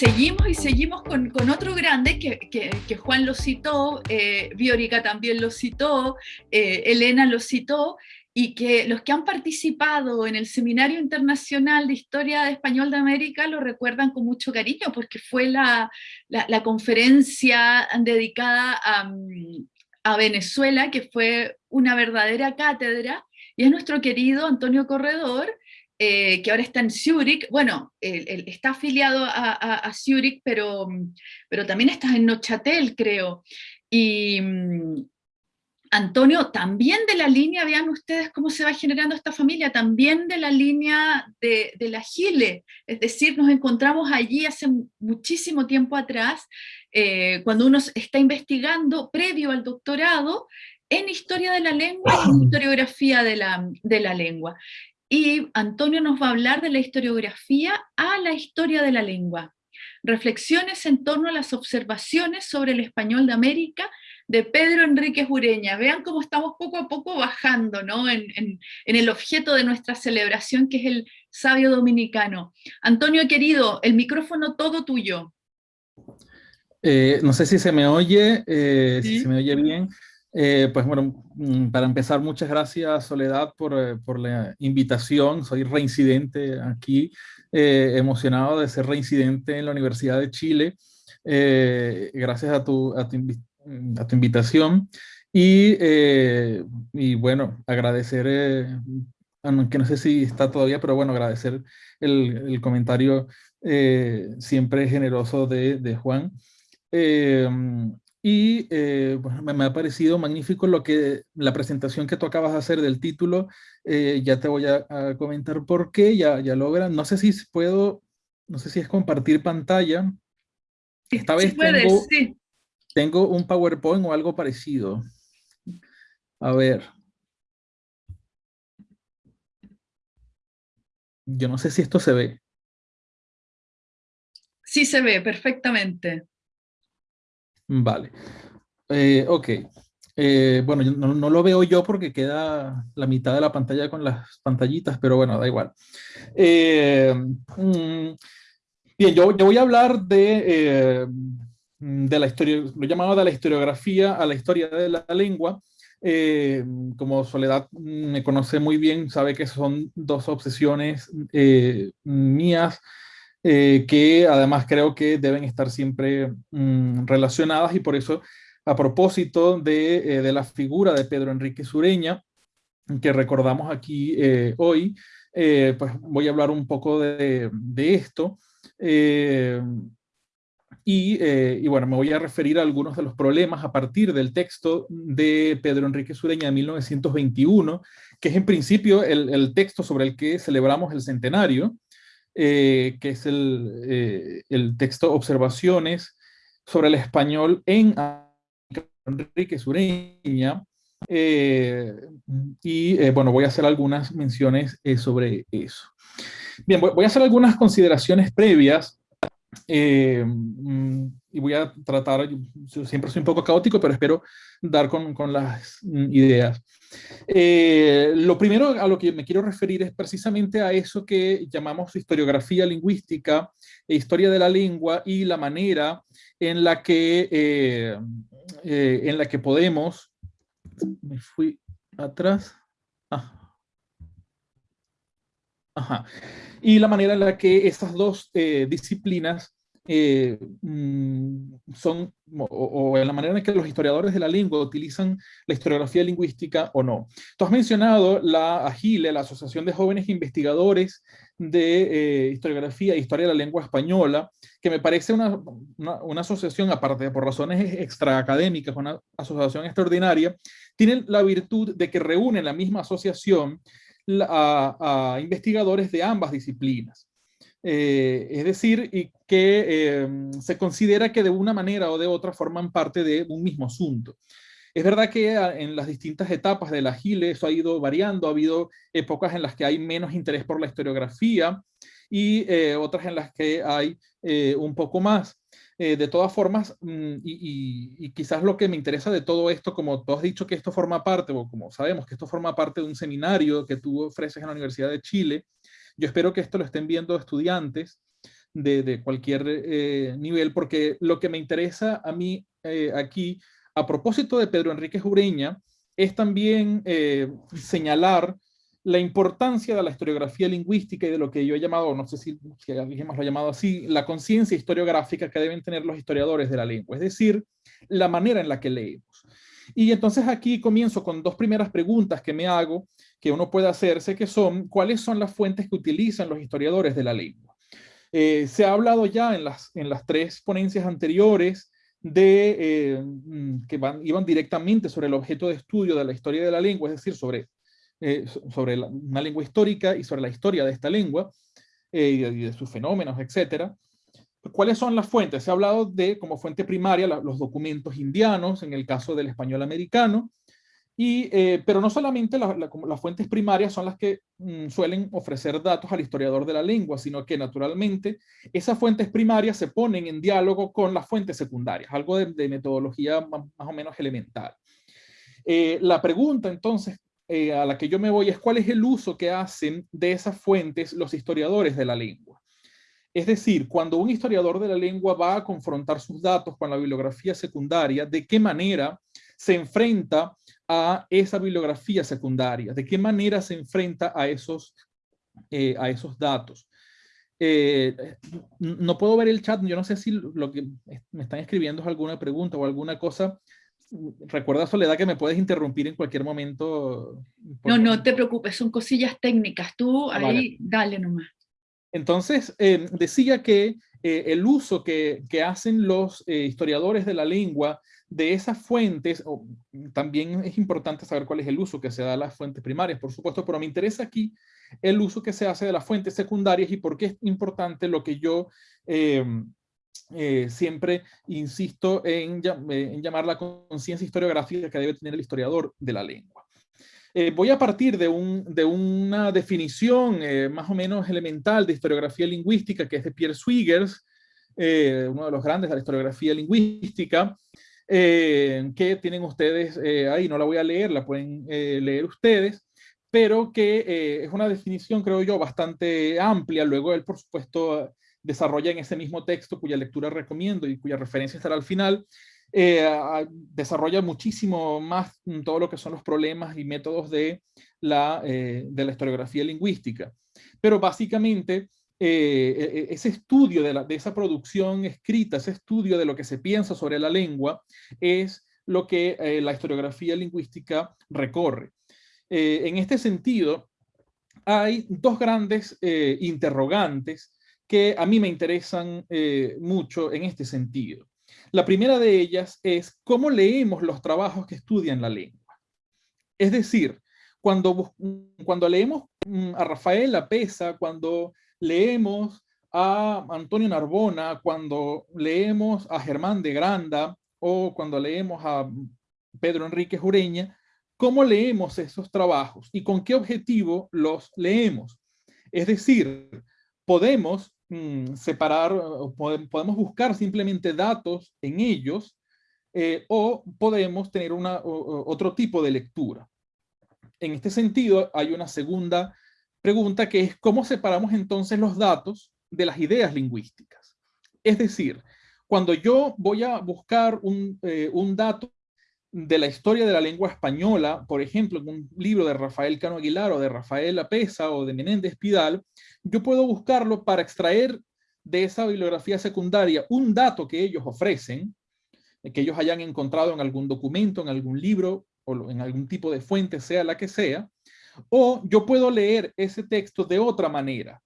seguimos y seguimos con, otro grande que, Juan lo citó, eh, Biorica también lo citó, eh, Elena lo citó, y que los que han participado en el Seminario Internacional de Historia de Español de América lo recuerdan con mucho cariño, porque fue la conferencia dedicada a, a Venezuela, que fue una verdadera cátedra, y es nuestro querido Antonio Corredor, eh, que ahora está en Zurich, bueno, él, él está afiliado a, a, a, Zurich, pero, pero también está en Nochatel, creo. Y mm, Antonio, también de la línea, vean ustedes cómo se va generando esta familia, también de la línea de, de la Gile, es decir, nos encontramos allí hace muchísimo tiempo atrás, eh, cuando uno está investigando, previo al doctorado, en historia de la lengua y en historiografía de la, de la lengua y Antonio nos va a hablar de la historiografía a la historia de la lengua. Reflexiones en torno a las observaciones sobre el español de América de Pedro Enrique Ureña. Vean cómo estamos poco a poco bajando ¿no? en, en, en, el objeto de nuestra celebración, que es el sabio dominicano. Antonio, querido, el micrófono todo tuyo. Eh, no sé si se me oye, eh, ¿Sí? si se me oye bien. Eh, pues bueno, mm, para empezar, muchas gracias Soledad por, eh, por la invitación. Soy reincidente aquí, eh, emocionado de ser reincidente en la Universidad de Chile. Eh, gracias a tu, a tu, a tu invitación. Y, eh, y, bueno, agradecer, aunque no sé si está todavía, pero bueno, agradecer el, el comentario siempre generoso de, de Juan. Eh, y eh, bueno, me, ha parecido magnífico lo que la presentación que tú acabas de hacer del título. Eh, ya te voy a, a, comentar por qué, ya, ya logran. No sé si puedo, no sé si es compartir pantalla. Esta vez puedes, tengo, sí. tengo un PowerPoint o algo parecido. A ver. Yo no sé si esto se ve. Sí se ve perfectamente. Vale. Eh, ok. Eh, bueno, no, no, lo veo yo porque queda la mitad de la pantalla con las pantallitas, pero bueno, da igual. Eh, mm, bien, yo, yo, voy a hablar de, eh, de la historia, lo llamado de la historiografía a la historia de la lengua. Como Soledad me conoce muy bien, sabe que son dos obsesiones mías eh, que además creo que deben estar siempre mm, relacionadas y por eso a propósito de, eh, de, la figura de Pedro Enrique Sureña, que recordamos aquí eh, hoy, eh, pues voy a hablar un poco de, de esto. Eh, y, y, bueno, me voy a referir a algunos de los problemas a partir del texto de Pedro Enrique Sureña de 1921, que es en principio el, el texto sobre el que celebramos el centenario, eh, que es el, eh, el, texto Observaciones sobre el español en Enrique Sureña. Eh, y eh, bueno, voy a hacer algunas menciones sobre eso. Bien, voy, a hacer algunas consideraciones previas mm, y voy a tratar, siempre soy un poco caótico, pero espero dar con, con las mm, ideas. Eh, lo primero a lo que me quiero referir es precisamente a eso que llamamos historiografía lingüística e historia de la lengua y la manera en la que, eh, eh, en la que podemos... Me fui atrás. Ah. Y la manera en la que estas dos eh, disciplinas eh, mm, son, o, en la manera en que los historiadores de la lengua utilizan la historiografía lingüística o no. Tú has mencionado la AGILE, la Asociación de Jóvenes Investigadores de eh, Historiografía e Historia de la Lengua Española, que me parece una, una, una asociación, aparte de por razones extraacadémicas, una asociación extraordinaria, tienen la virtud de que reúnen la misma asociación a, investigadores de ambas disciplinas. Eh, es decir, y que eh, se considera que de una manera o de otra forman parte de un mismo asunto. Es verdad que en las distintas etapas de la GILE eso ha ido variando, ha habido épocas en las que hay menos interés por la historiografía y eh, otras en las que hay eh, un poco más. Eh, de todas formas, mm, y, quizás lo que me interesa de todo esto, como tú has dicho que esto forma parte, o como sabemos que esto forma parte de un seminario que tú ofreces en la Universidad de Chile, yo espero que esto lo estén viendo estudiantes de, cualquier eh, nivel, porque lo que me interesa a mí eh, aquí, a propósito de Pedro Enrique Jureña, es también señalar la importancia de la historiografía lingüística y de lo que yo he llamado, no sé si, si alguien lo ha llamado así, la conciencia historiográfica que deben tener los historiadores de la lengua, es decir, la manera en la que leemos. Y entonces aquí comienzo con dos primeras preguntas que me hago, que uno puede hacerse, que son, ¿cuáles son las fuentes que utilizan los historiadores de la lengua? Eh, se ha hablado ya en las, en las tres ponencias anteriores de, eh, mm, que van, iban directamente sobre el objeto de estudio de la historia de la lengua, es decir, sobre eh, sobre una lengua histórica y sobre la historia de esta lengua eh, y, de, sus fenómenos, etcétera. ¿Cuáles son las fuentes? Se ha hablado de, como fuente primaria, los documentos indianos, en el caso del español americano, y, eh, pero no solamente las fuentes primarias son las que mm, suelen ofrecer datos al historiador de la lengua, sino que naturalmente esas fuentes primarias se ponen en diálogo con las fuentes secundarias, algo de, metodología más, o menos elemental. la pregunta entonces eh, a la que yo me voy es cuál es el uso que hacen de esas fuentes los historiadores de la lengua. Es decir, cuando un historiador de la lengua va a confrontar sus datos con la bibliografía secundaria, ¿de qué manera se enfrenta a esa bibliografía secundaria? ¿De qué manera se enfrenta a esos, eh, a esos datos? Eh, no puedo ver el chat, yo no sé si lo que me están escribiendo es alguna pregunta o alguna cosa recuerda Soledad que me puedes interrumpir en cualquier momento. No, no te preocupes, son cosillas técnicas, tú ahí dale nomás. Entonces, eh, decía que eh, el uso que, que hacen los eh, historiadores de la lengua de esas fuentes, también es importante saber cuál es el uso que se da a las fuentes primarias, por supuesto, pero me interesa aquí el uso que se hace de las fuentes secundarias y por qué es importante lo que yo eh, siempre insisto en, eh, en, llamar la conciencia historiográfica que debe tener el historiador de la lengua. Eh, voy a partir de, un, de una definición más o menos elemental de historiografía lingüística que es de Pierre Swigers, uno de los grandes de la historiografía lingüística, que tienen ustedes ahí, no la voy a leer, la pueden leer ustedes, pero que es una definición, creo yo, bastante amplia. Luego él, por supuesto, desarrolla en ese mismo texto, cuya lectura recomiendo y cuya referencia estará al final, eh, desarrolla muchísimo más todo lo que son los problemas y métodos de la, eh, de la historiografía lingüística. Pero básicamente, eh, e, e, ese estudio de, la, de esa producción escrita, ese estudio de lo que se piensa sobre la lengua, es lo que la historiografía lingüística recorre. en este sentido, hay dos grandes interrogantes que a mí me interesan eh, mucho en este sentido. La primera de ellas es cómo leemos los trabajos que estudian la lengua. Es decir, cuando, cuando leemos mm, a Rafael Lapesa, cuando leemos a Antonio Narbona, cuando leemos a Germán de Granda o cuando leemos a Pedro Enrique Jureña, ¿cómo leemos esos trabajos y con qué objetivo los leemos? Es decir, podemos Mm, separar, podemos buscar simplemente datos en ellos eh, o podemos tener una, otro tipo de lectura. En este sentido, hay una segunda pregunta que es cómo separamos entonces los datos de las ideas lingüísticas. Es decir, cuando yo voy a buscar un, eh, un dato de la historia de la lengua española, por ejemplo, en un libro de Rafael Cano Aguilar o de Rafael Apesa o de Menéndez Pidal, yo puedo buscarlo para extraer de esa bibliografía secundaria un dato que ellos ofrecen, que ellos hayan encontrado en algún documento, en algún libro o en algún tipo de fuente, sea la que sea, o yo puedo leer ese texto de otra manera.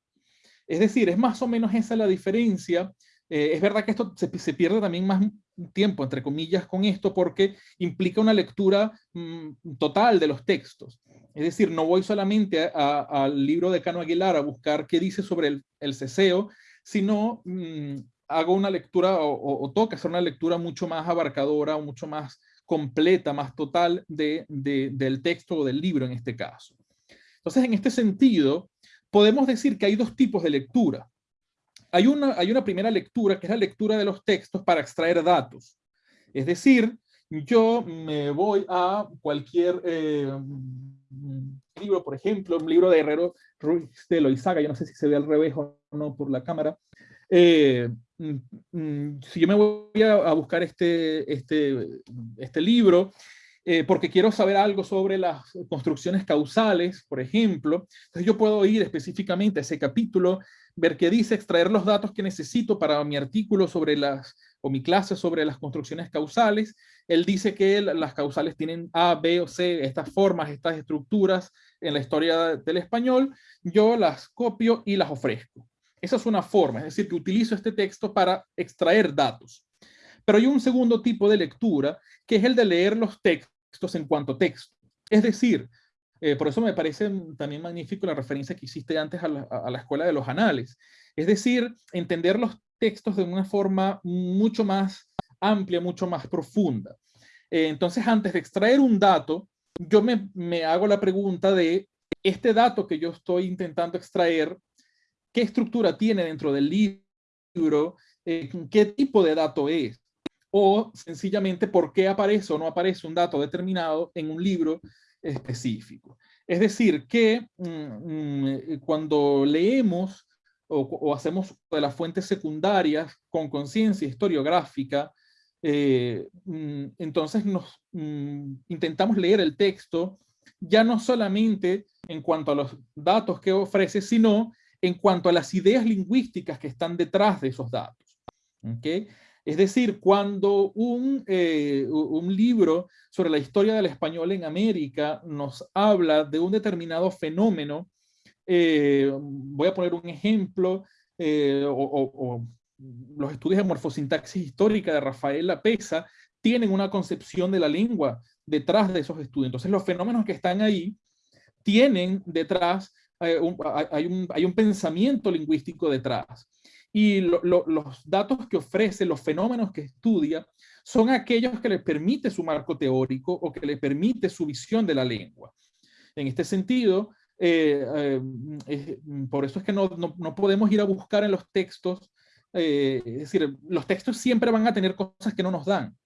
Es decir, es más o menos esa la diferencia. Eh, es verdad que esto se, pierde también más tiempo, entre comillas, con esto porque implica una lectura mm, total de los textos. Es decir, no voy solamente al libro de Cano Aguilar a buscar qué dice sobre el, el ceseo, sino mm, hago una lectura o, toca hacer una lectura mucho más abarcadora o mucho más completa, más total de, del texto o del libro en este caso. Entonces, en este sentido, podemos decir que hay dos tipos de lectura. Hay una, hay una primera lectura, que es la lectura de los textos para extraer datos. Es decir, yo me voy a cualquier eh, libro, por ejemplo, un libro de Herrero Ruiz de Loizaga, yo no sé si se ve al revés o no por la cámara, Eh, mm, mm, si yo me voy a, buscar este, este, este libro, eh, porque quiero saber algo sobre las construcciones causales, por ejemplo, entonces yo puedo ir específicamente a ese capítulo, ver qué dice, extraer los datos que necesito para mi artículo sobre las, o mi clase sobre las construcciones causales. Él dice que las causales tienen A, B o C, estas formas, estas estructuras en la historia del español. Yo las copio y las ofrezco. Esa es una forma, es decir, que utilizo este texto para extraer datos. Pero hay un segundo tipo de lectura, que es el de leer los textos en cuanto texto. Es decir, eh, por eso me parece también magnífico la referencia que hiciste antes a la, escuela de los anales. Es decir, entender los textos de una forma mucho más amplia, mucho más profunda. Eh, entonces, antes de extraer un dato, yo me, me hago la pregunta de este dato que yo estoy intentando extraer, qué estructura tiene dentro del libro, eh, qué tipo de dato es, o sencillamente por qué aparece o no aparece un dato determinado en un libro específico. Es decir, que mm, mm, eh, cuando leemos o, hacemos de las fuentes secundarias con conciencia historiográfica, eh, mm, entonces nos intentamos leer el texto ya no solamente en cuanto a los datos que ofrece, sino en cuanto a las ideas lingüísticas que están detrás de esos datos. ¿okay? Es decir, cuando un, eh, un, libro sobre la historia del español en América nos habla de un determinado fenómeno, eh, voy a poner un ejemplo, eh, o, los estudios de morfosintaxis histórica de Rafael Lapesa tienen una concepción de la lengua detrás de esos estudios. Entonces los fenómenos que están ahí tienen detrás hay, un, hay, un, pensamiento lingüístico detrás. Y los datos que ofrece, los fenómenos que estudia, son aquellos que le permite su marco teórico o que le permite su visión de la lengua. En este sentido, eh, eh, por eso es que no, no, podemos ir a buscar en los textos, eh, es decir, los textos siempre van a tener cosas que no nos dan.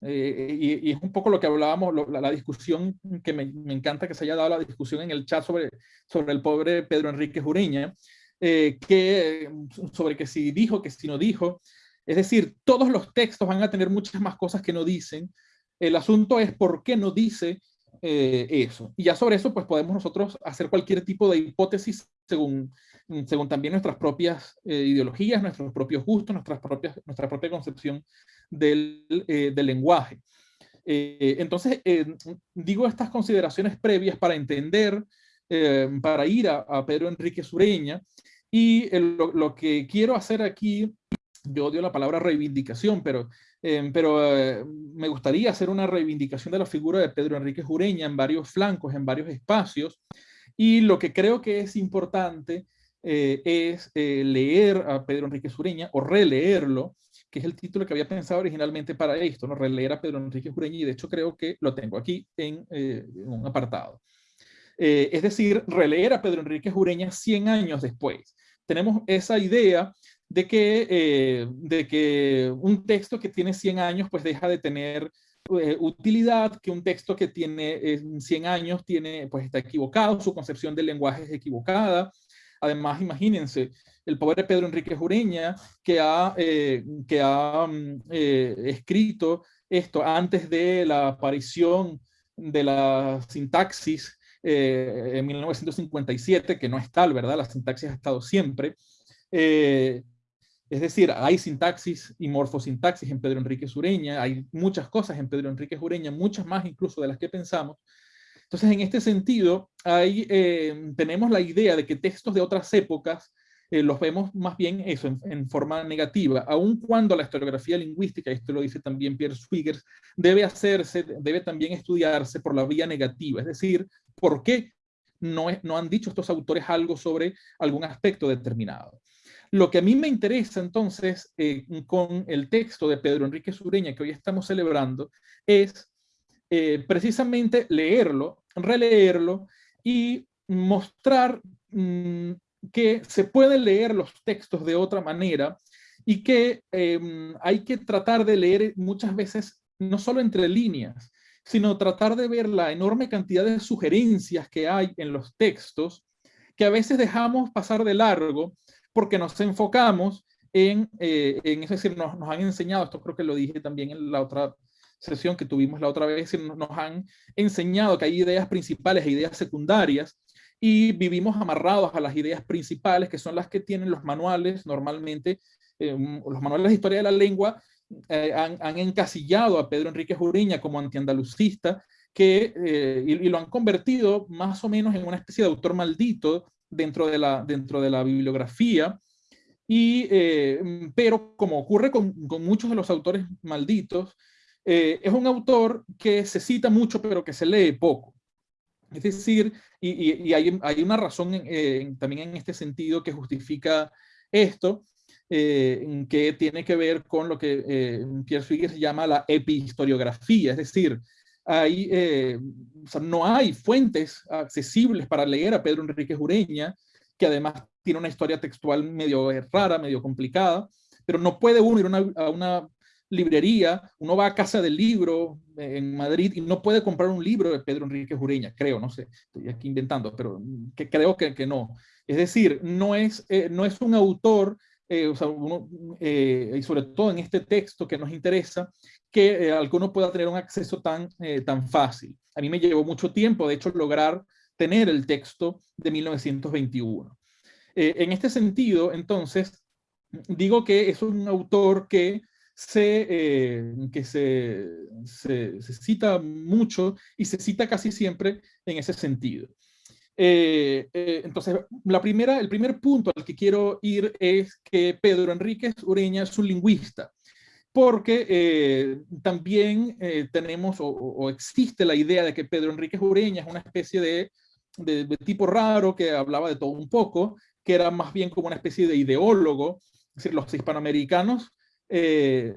Y, es un poco lo que hablábamos, la, discusión que me, encanta que se haya dado la discusión en el chat sobre, sobre el pobre Pedro Enrique Jureña, eh, que, sobre que si dijo, que si no dijo. Es decir, todos los textos van a tener muchas más cosas que no dicen. El asunto es por qué no dice eh, eso. Y ya sobre eso, pues podemos nosotros hacer cualquier tipo de hipótesis según, según también nuestras propias ideologías, nuestros propios gustos, nuestras propias, nuestra propia concepción del, eh, del lenguaje. Eh, entonces, eh, digo estas consideraciones previas para entender, para ir a, Pedro Enrique Sureña, y lo, que quiero hacer aquí, yo odio la palabra reivindicación, pero, pero me gustaría hacer una reivindicación de la figura de Pedro Enrique Sureña en varios flancos, en varios espacios, y lo que creo que es importante es leer a Pedro Enrique Sureña o releerlo que es el título que había pensado originalmente para esto, ¿no? releer a Pedro Enrique Jureña, y de hecho creo que lo tengo aquí en, eh, un apartado. Eh, es decir, releer a Pedro Enrique Jureña 100 años después. Tenemos esa idea de que, eh, de que un texto que tiene 100 años pues deja de tener utilidad, que un texto que tiene 100 años tiene, pues está equivocado, su concepción del lenguaje es equivocada. Además, imagínense, el pobre Pedro Enrique Jureña, que ha, eh, que ha mm, eh, escrito esto antes de la aparición de la sintaxis eh, en 1957, que no es tal, ¿verdad? La sintaxis ha estado siempre. es decir, hay sintaxis y morfosintaxis en Pedro Enrique Sureña, hay muchas cosas en Pedro Enrique Jureña, muchas más incluso de las que pensamos. Entonces, en este sentido, hay, tenemos la idea de que textos de otras épocas eh, los vemos más bien eso, en, forma negativa, aun cuando la historiografía lingüística, esto lo dice también Pierre Swigers, debe hacerse, debe también estudiarse por la vía negativa, es decir, ¿por qué no, no han dicho estos autores algo sobre algún aspecto determinado? Lo que a mí me interesa entonces eh, con el texto de Pedro Enrique Sureña que hoy estamos celebrando es eh, precisamente leerlo, releerlo y mostrar mm, que se pueden leer los textos de otra manera y que em, hay que tratar de leer muchas veces no solo entre líneas, sino tratar de ver la enorme cantidad de sugerencias que hay en los textos que a veces dejamos pasar de largo porque nos enfocamos en, eh, es decir, nos, nos, han enseñado, esto creo que lo dije también en la otra sesión que tuvimos la otra vez, nos han enseñado que hay ideas principales e ideas secundarias y vivimos amarrados a las ideas principales, que son las que tienen los manuales normalmente, eh, los manuales de historia de la lengua eh, han, encasillado a Pedro Enrique Ureña como antiandalucista, que, eh, y, y, lo han convertido más o menos en una especie de autor maldito dentro de la, dentro de la bibliografía, y, pero como ocurre con, con, muchos de los autores malditos, es un autor que se cita mucho pero que se lee poco. Es decir, y, hay, una razón también en este sentido que justifica esto, eh, que tiene que ver con lo que eh, Pierre Swigger llama la epihistoriografía, es decir, eh, no hay fuentes accesibles para leer a Pedro Enrique Ureña, que además tiene una historia textual medio rara, medio complicada, pero no puede uno ir a una librería, uno va a casa del libro en Madrid y no puede comprar un libro de Pedro Enrique Jureña, creo, no sé, estoy aquí inventando, pero que creo que, que no. Es decir, no es, eh, no es un autor, eh, o sea, uno, eh, y sobre todo en este texto que nos interesa, que alguno pueda tener un acceso tan, tan fácil. A mí me llevó mucho tiempo, de hecho, lograr tener el texto de 1921. Eh, en este sentido, entonces, digo que es un autor que se, eh, que se, se, cita mucho y se cita casi siempre en ese sentido. Eh, eh, entonces, la primera, el primer punto al que quiero ir es que Pedro Enríquez Ureña es un lingüista, porque también tenemos o, o, existe la idea de que Pedro Enríquez Ureña es una especie de, de, de tipo raro que hablaba de todo un poco, que era más bien como una especie de ideólogo, es decir, los hispanoamericanos eh,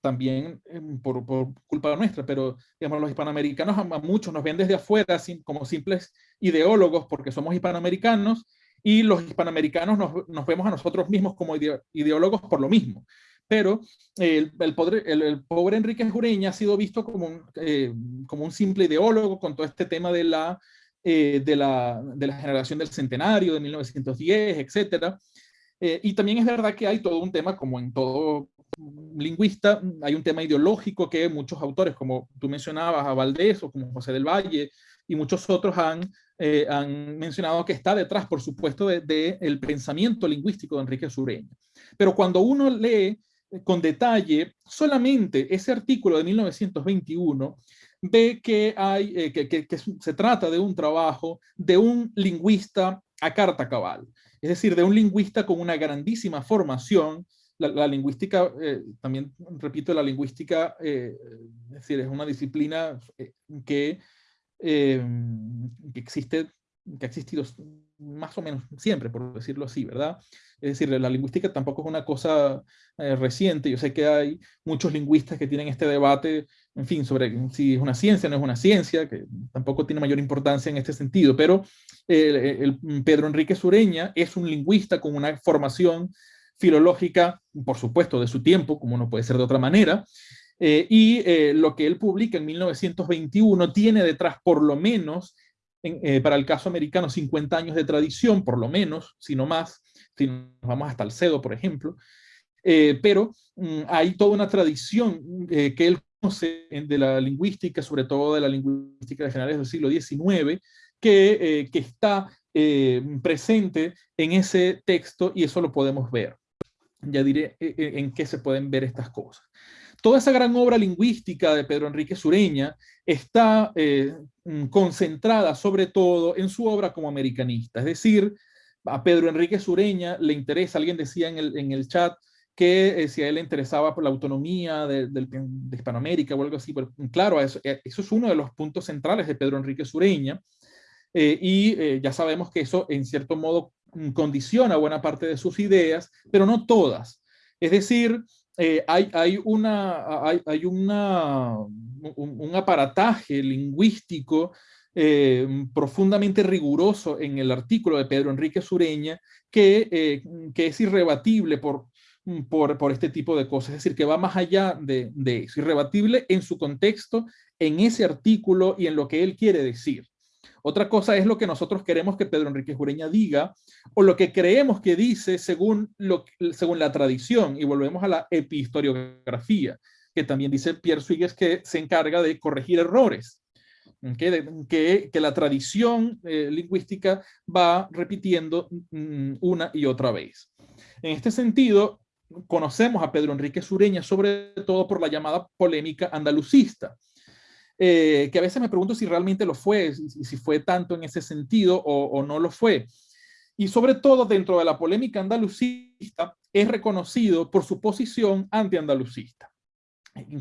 también eh, por, por, culpa nuestra, pero digamos, los hispanoamericanos a, muchos nos ven desde afuera sin, como simples ideólogos porque somos hispanoamericanos y los hispanoamericanos nos, nos vemos a nosotros mismos como ide, ideólogos por lo mismo. Pero el, el, el, el, pobre Enrique Jureña ha sido visto como un, eh, como un simple ideólogo con todo este tema de la, eh, de, la, de la generación del centenario de 1910, etcétera. Eh, y también es verdad que hay todo un tema, como en todo lingüista, hay un tema ideológico que muchos autores, como tú mencionabas, a Valdés o como José del Valle y muchos otros han, eh, han mencionado que está detrás, por supuesto, del de, de pensamiento lingüístico de Enrique Sureña. Pero cuando uno lee con detalle solamente ese artículo de 1921, ve que, hay, eh, que, que, que, se trata de un trabajo de un lingüista a carta cabal, es decir, de un lingüista con una grandísima formación, la, la lingüística, eh, también repito, la lingüística, eh, es decir, es una disciplina eh, que, que, existe, que ha existido más o menos siempre, por decirlo así, ¿verdad? Es decir, la lingüística tampoco es una cosa reciente. Yo sé que hay muchos lingüistas que tienen este debate, en fin, sobre si es una ciencia o no es una ciencia, que tampoco tiene mayor importancia en este sentido, pero Pedro Enrique Sureña es un lingüista con una formación filológica, por supuesto, de su tiempo, como no puede ser de otra manera, eh, y eh, lo que él publica en 1921 tiene detrás por lo menos, en, eh, para el caso americano, 50 años de tradición, por lo menos, si no más, si nos vamos hasta el CEDO, por ejemplo, pero mm, hay toda una tradición que él conoce de la lingüística, sobre todo de la lingüística de generales del siglo XIX, que está presente en ese texto y eso lo podemos ver ya diré eh, eh, en qué se pueden ver estas cosas. Toda esa gran obra lingüística de Pedro Enrique Sureña está eh, mm, concentrada sobre todo en su obra como americanista, es decir, a Pedro Enrique Sureña le interesa, alguien decía en el, en el chat, que eh, si a él le interesaba por la autonomía de, de, Hispanoamérica o algo así, pero claro, eso, eso, es uno de los puntos centrales de Pedro Enrique Sureña, eh, y eh, ya sabemos que eso en cierto modo Mm, condiciona buena parte de sus ideas, pero no todas. Es decir, eh, hay, hay, una, hay, hay una, un, un, aparataje lingüístico eh, profundamente riguroso en el artículo de Pedro Enrique Sureña que, eh, que es irrebatible por, mm, por, por, este tipo de cosas, es decir, que va más allá de, de eso, irrebatible en su contexto, en ese artículo y en lo que él quiere decir. Otra cosa es lo que nosotros queremos que Pedro Enrique Jureña diga o lo que creemos que dice según, lo, según la tradición. Y volvemos a la epihistoriografía, que también dice Pierre Swigues que se encarga de corregir errores. Que, que, la tradición eh, lingüística va repitiendo mm, una y otra vez. En este sentido, conocemos a Pedro Enrique Sureña sobre todo por la llamada polémica andalucista, eh, que a veces me pregunto si realmente lo fue, si, si fue tanto en ese sentido o, no lo fue. Y sobre todo dentro de la polémica andalucista es reconocido por su posición anti-andalucista.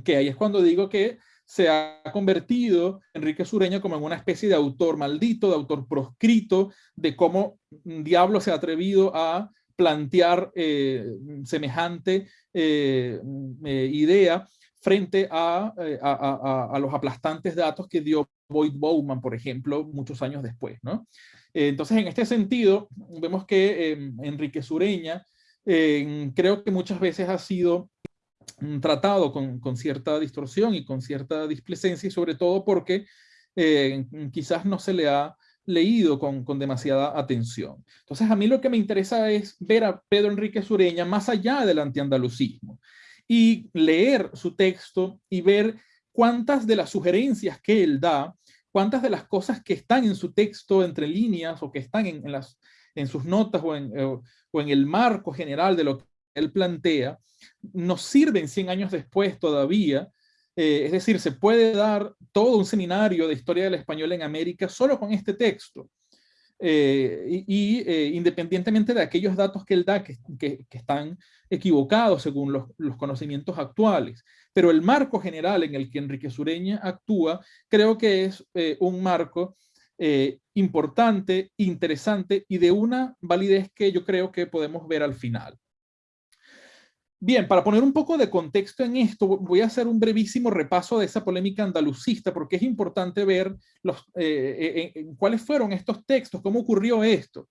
Que ahí es cuando digo que se ha convertido Enrique Sureña como en una especie de autor maldito, de autor proscrito, de cómo diablo se ha atrevido a plantear eh, semejante eh, idea frente a, a, los aplastantes datos que dio Boyd Bowman, por ejemplo, muchos años después. ¿no? entonces, en este sentido, vemos que Enrique Sureña creo que muchas veces ha sido mm, tratado con, cierta distorsión y con cierta displicencia, y sobre todo porque quizás no se le ha leído con, con, demasiada atención. Entonces, a mí lo que me interesa es ver a Pedro Enrique Sureña más allá del antiandalucismo y leer su texto y ver cuántas de las sugerencias que él da, cuántas de las cosas que están en su texto entre líneas o que están en, en las, en sus notas o en, o en el marco general de lo que él plantea, nos sirven 100 años después todavía eh, es decir, se puede dar todo un seminario de historia del español en América solo con este texto. Eh, y, eh, independientemente de aquellos datos que él da que, que, están equivocados según los, los, conocimientos actuales. Pero el marco general en el que Enrique Sureña actúa, creo que es eh, un marco importante, interesante y de una validez que yo creo que podemos ver al final. Bien, para poner un poco de contexto en esto, voy a hacer un brevísimo repaso de esa polémica andalucista, porque es importante ver los, eh, eh, cuáles fueron estos textos, cómo ocurrió esto.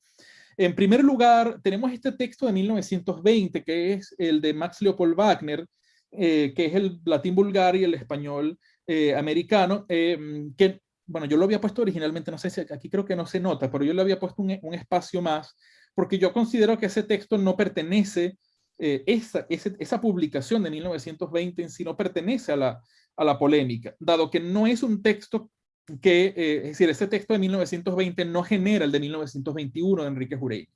En primer lugar, tenemos este texto de 1920, que es el de Max Leopold Wagner, eh, que es el latín vulgar y el español eh, americano, eh, que, bueno, yo lo había puesto originalmente, no sé si aquí creo que no se nota, pero yo le había puesto un, un espacio más, porque yo considero que ese texto no pertenece eh, esa, esa, esa, publicación de 1920 en sí no pertenece a la, a la polémica, dado que no es un texto que, eh, es decir, ese texto de 1920 no genera el de 1921 de Enrique Jureña.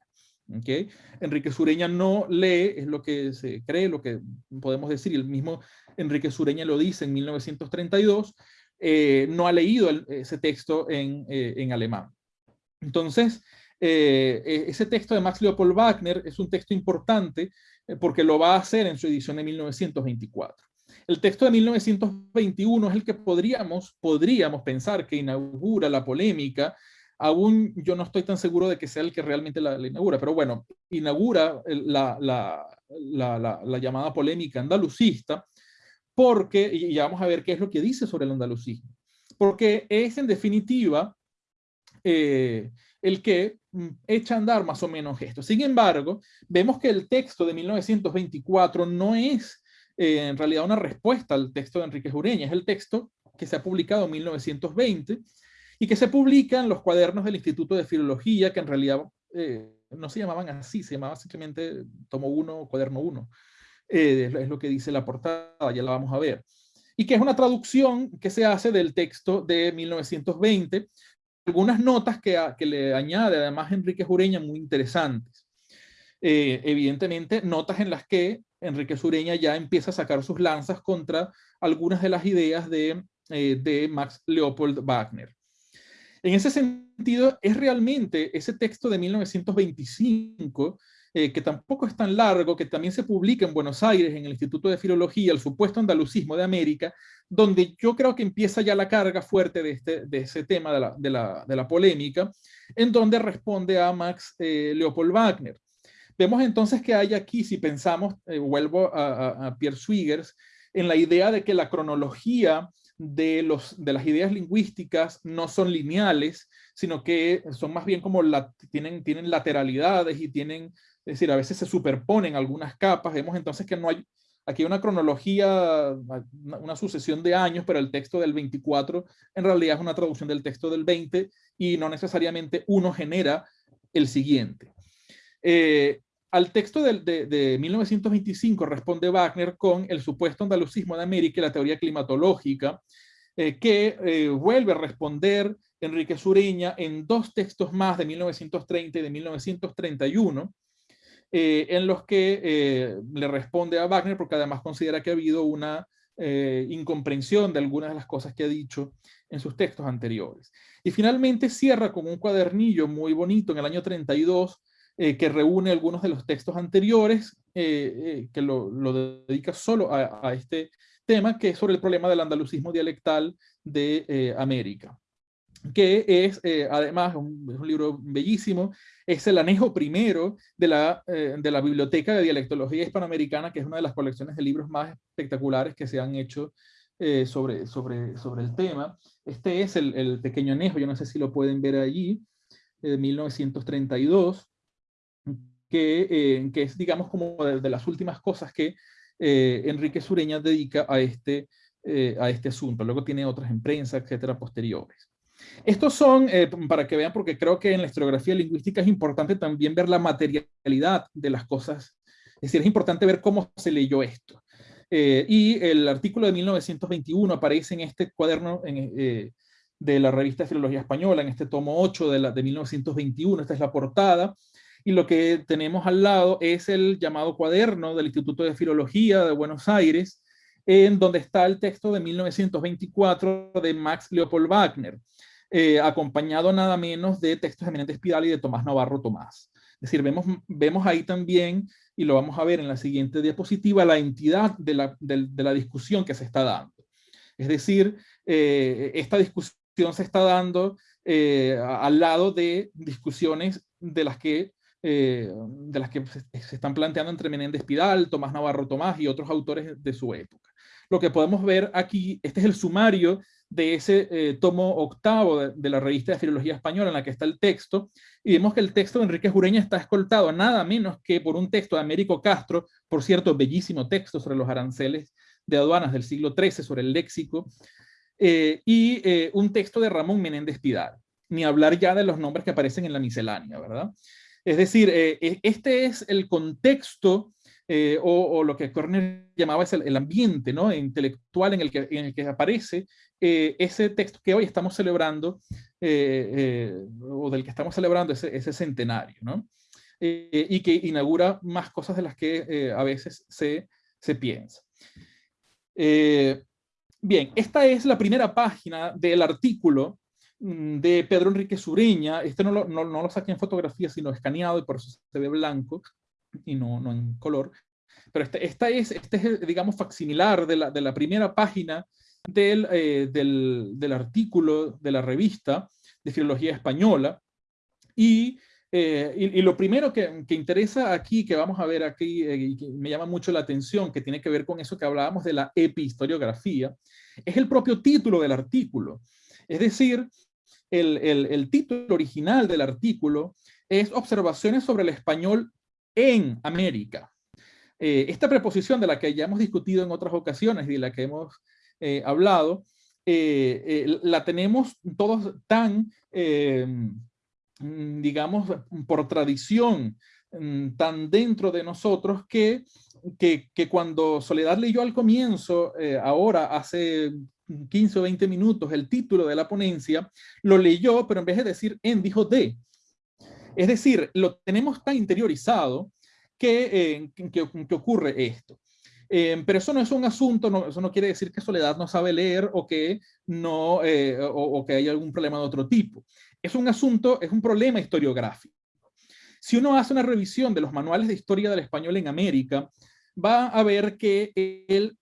¿okay? Enrique Sureña no lee, es lo que se cree, lo que podemos decir, y el mismo Enrique Sureña lo dice en 1932, eh, no ha leído el, ese texto en, eh, en alemán. Entonces, eh, e, ese texto de Max Leopold Wagner es un texto importante porque lo va a hacer en su edición de 1924. El texto de 1921 es el que podríamos, podríamos pensar que inaugura la polémica, aún yo no estoy tan seguro de que sea el que realmente la, la inaugura, pero bueno, inaugura la, la, la, llamada polémica andalucista, porque, y ya vamos a ver qué es lo que dice sobre el andalucismo, porque es en definitiva eh, el que mm, echa a andar más o menos esto. Sin embargo, vemos que el texto de 1924 no es eh, en realidad una respuesta al texto de Enrique Jureña, es el texto que se ha publicado en 1920 y que se publica en los cuadernos del Instituto de Filología, que en realidad eh, no se llamaban así, se llamaba simplemente tomo 1, cuaderno 1. Eh, es lo que dice la portada, ya la vamos a ver. Y que es una traducción que se hace del texto de 1920, algunas notas que, que, le añade además Enrique Jureña muy interesantes. Eh, evidentemente, notas en las que Enrique Sureña ya empieza a sacar sus lanzas contra algunas de las ideas de, eh, de Max Leopold Wagner. En ese sentido, es realmente ese texto de 1925 eh, que tampoco es tan largo, que también se publica en Buenos Aires, en el Instituto de Filología, el supuesto andalucismo de América, donde yo creo que empieza ya la carga fuerte de, este, de ese tema de la, de, la, de la polémica, en donde responde a Max eh, Leopold Wagner. Vemos entonces que hay aquí, si pensamos, eh, vuelvo a, a, a Pierre Swigers, en la idea de que la cronología de, los, de las ideas lingüísticas no son lineales, sino que son más bien como la, tienen, tienen lateralidades y tienen es decir, a veces se superponen algunas capas, vemos entonces que no hay aquí una cronología, una sucesión de años, pero el texto del 24 en realidad es una traducción del texto del 20 y no necesariamente uno genera el siguiente. Eh, al texto de, 1925 responde Wagner con el supuesto andalucismo de América y la teoría climatológica, eh, que eh, vuelve a responder Enrique Sureña en dos textos más de 1930 y de 1931, eh, en los que le responde a Wagner porque además considera que ha habido una incomprensión de algunas de las cosas que ha dicho en sus textos anteriores. Y finalmente cierra con un cuadernillo muy bonito en el año 32 eh, que reúne algunos de los textos anteriores, eh, eh, que lo, dedica solo a, este tema, que es sobre el problema del andalucismo dialectal de América que es además un, un, libro bellísimo, es el anejo primero de la, de la Biblioteca de Dialectología Hispanoamericana, que es una de las colecciones de libros más espectaculares que se han hecho sobre, sobre, sobre el tema. Este es el, el, pequeño anejo, yo no sé si lo pueden ver allí, de 1932, que, eh, que es, digamos, como de, las últimas cosas que eh, Enrique Sureña dedica a este, eh, a este asunto. Luego tiene otras en prensa, etcétera, posteriores. Estos son, para que vean, porque creo que en la historiografía lingüística es importante también ver la materialidad de las cosas. Es decir, es importante ver cómo se leyó esto. y el artículo de 1921 aparece en este cuaderno de la revista Filología Española, en este tomo 8 de, la, de 1921. Esta es la portada y lo que tenemos al lado es el llamado cuaderno del Instituto de Filología de Buenos Aires, en donde está el texto de 1924 de Max Leopold Wagner, eh, acompañado nada menos de textos de Menéndez Pidal y de Tomás Navarro Tomás. Es decir, vemos, vemos ahí también, y lo vamos a ver en la siguiente diapositiva, la entidad de la, de, la discusión que se está dando. Es decir, eh, esta discusión se está dando eh, al lado de discusiones de las que eh, de las que se están planteando entre Menéndez Pidal, Tomás Navarro Tomás y otros autores de su época. Lo que podemos ver aquí, este es el sumario de ese eh, tomo octavo de, la revista de Filología Española en la que está el texto, y vemos que el texto de Enrique Jureña está escoltado nada menos que por un texto de Américo Castro, por cierto, bellísimo texto sobre los aranceles de aduanas del siglo XIII, sobre el léxico, eh, y un texto de Ramón Menéndez Pidal, ni hablar ya de los nombres que aparecen en la miscelánea, ¿verdad? Es decir, eh, e, este es el contexto eh, o, lo que Corner llamaba es el, ambiente ¿no? intelectual en el que, en el que aparece eh, ese texto que hoy estamos celebrando o del que estamos celebrando ese, ese centenario ¿no? y que inaugura más cosas de las que a veces se, se piensa. bien, esta es la primera página del artículo Mm, de Pedro Enrique Sureña, este no lo, no, no lo saqué en fotografía, sino escaneado y por eso se ve blanco y no, no en color. Pero este, esta es, este es, digamos, facsimilar de la, de la primera página del, eh, del, del, artículo de la revista de Filología Española. Y, eh, y, lo primero que, que, interesa aquí, que vamos a ver aquí, eh, y que me llama mucho la atención, que tiene que ver con eso que hablábamos de la epihistoriografía, es el propio título del artículo. Es decir, el, título original del artículo es Observaciones sobre el español en América. Eh, esta preposición de la que ya hemos discutido en otras ocasiones y de la que hemos eh, hablado, eh, la tenemos todos tan, mm, digamos, por tradición, mm, tan dentro de nosotros que, que, que cuando Soledad leyó al comienzo, ahora hace 15 o 20 minutos el título de la ponencia, lo leyó, pero en vez de decir en, dijo de. Es decir, lo tenemos tan interiorizado que, eh, que, ocurre esto. Eh, pero eso no es un asunto, no, eso no quiere decir que Soledad no sabe leer o que, no, eh, o, o, que hay algún problema de otro tipo. Es un asunto, es un problema historiográfico. Si uno hace una revisión de los manuales de historia del español en América, va a ver que el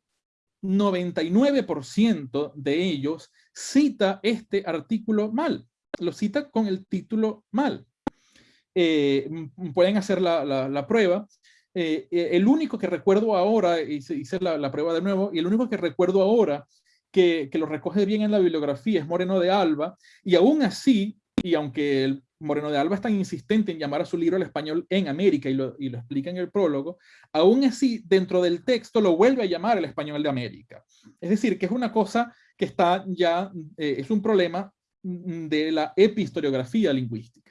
99% de ellos cita este artículo mal, lo cita con el título mal. Eh, pueden hacer la, prueba. Eh, eh, el único que recuerdo ahora, hice, hice la, prueba de nuevo, y el único que recuerdo ahora que, lo recoge bien en la bibliografía es Moreno de Alba, y aún así, y aunque Moreno de Alba es tan insistente en llamar a su libro el español en América y lo, y lo, explica en el prólogo, aún así dentro del texto lo vuelve a llamar el español de América. Es decir, que es una cosa que está ya, es un problema de la epistoriografía lingüística.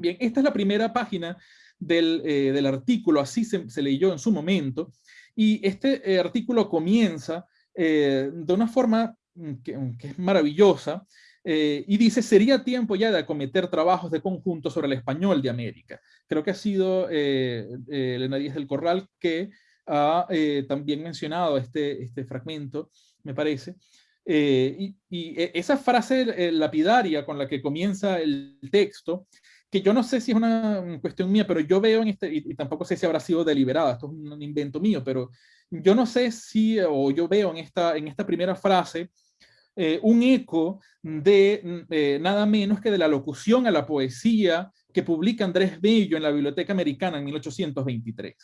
Bien, esta es la primera página del, eh, del artículo, así se, leyó en su momento, y este eh, artículo comienza de una forma que, que es maravillosa, eh, y dice, sería tiempo ya de acometer trabajos de conjunto sobre el español de América. Creo que ha sido eh, eh Elena Díaz del Corral que ha eh, también mencionado este, este fragmento, me parece. y, y, e, esa frase lapidaria con la que comienza el texto, que yo no sé si es una cuestión mía, pero yo veo en este, y, y tampoco sé si habrá sido deliberada, esto es un invento mío, pero yo no sé si, o yo veo en esta, en esta primera frase, eh, un eco de mm, eh, nada menos que de la locución a la poesía que publica Andrés Bello en la Biblioteca Americana en 1823,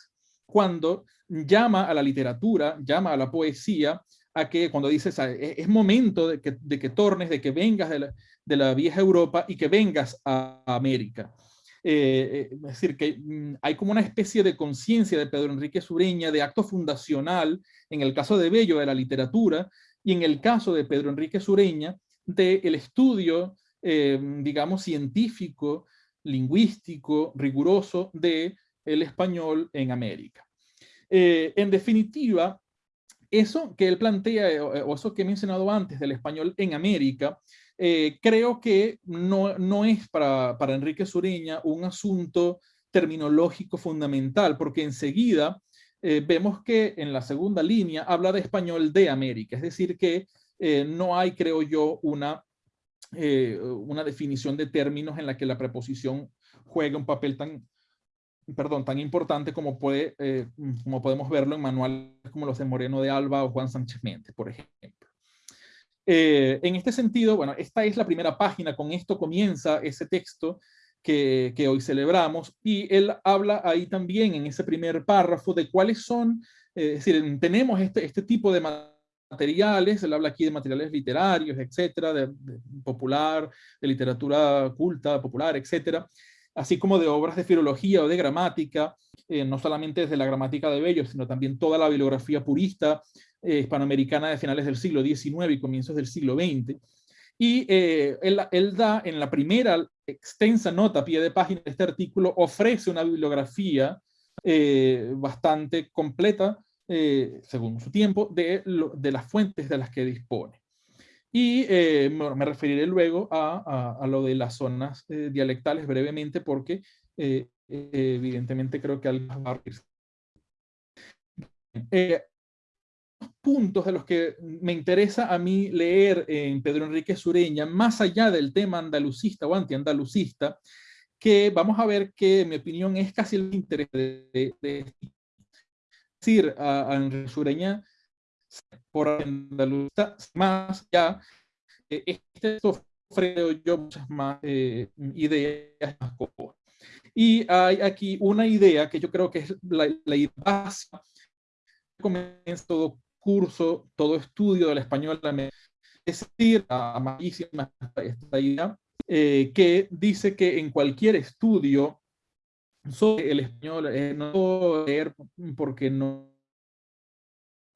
cuando llama a la literatura, llama a la poesía, a que cuando dice es momento de que, de que tornes, de que vengas de la, de la, vieja Europa y que vengas a América. Eh, es decir, que mm, hay como una especie de conciencia de Pedro Enrique Sureña, de acto fundacional, en el caso de Bello, de la literatura, y en el caso de Pedro Enrique Sureña, del estudio, eh, digamos, científico, lingüístico, riguroso de el español en América. Eh, en definitiva, eso que él plantea, eh, o eso que he mencionado antes del español en América, creo que no, no es para, para Enrique Sureña un asunto terminológico fundamental, porque enseguida eh, vemos que en la segunda línea habla de español de América, es decir que eh, no hay, creo yo, una, eh, una definición de términos en la que la preposición juegue un papel tan, perdón, tan importante como, puede, como podemos verlo en manuales como los de Moreno de Alba o Juan Sánchez Méndez, por ejemplo. en este sentido, bueno, esta es la primera página, con esto comienza ese texto que, hoy celebramos. Y él habla ahí también en ese primer párrafo de cuáles son, eh, es decir, tenemos este, este tipo de materiales, él habla aquí de materiales literarios, etcétera, de, popular, de literatura culta, popular, etcétera, así como de obras de filología o de gramática, eh, no solamente desde la gramática de Bello, sino también toda la bibliografía purista eh, hispanoamericana de finales del siglo XIX y comienzos del siglo XX. Y él, él, da en la primera extensa nota pie de página de este artículo ofrece una bibliografía eh, bastante completa, eh, según su tiempo, de, las fuentes de las que dispone. Y eh, me, referiré luego a, a, lo de las zonas dialectales brevemente porque evidentemente creo que algo va a puntos de los que me interesa a mí leer en Pedro Enrique Sureña, más allá del tema andalucista o antiandalucista, que vamos a ver que mi opinión es casi el interés de, decir a, Enrique Sureña por andalucista, más ya, eh, este ofrece yo muchas más eh, ideas más Y hay aquí una idea que yo creo que es la, la idea básica. Comienza todo curso, todo estudio del español, es decir, amadísima esta idea, eh, que dice que en cualquier estudio sobre el español, eh, no leer porque no,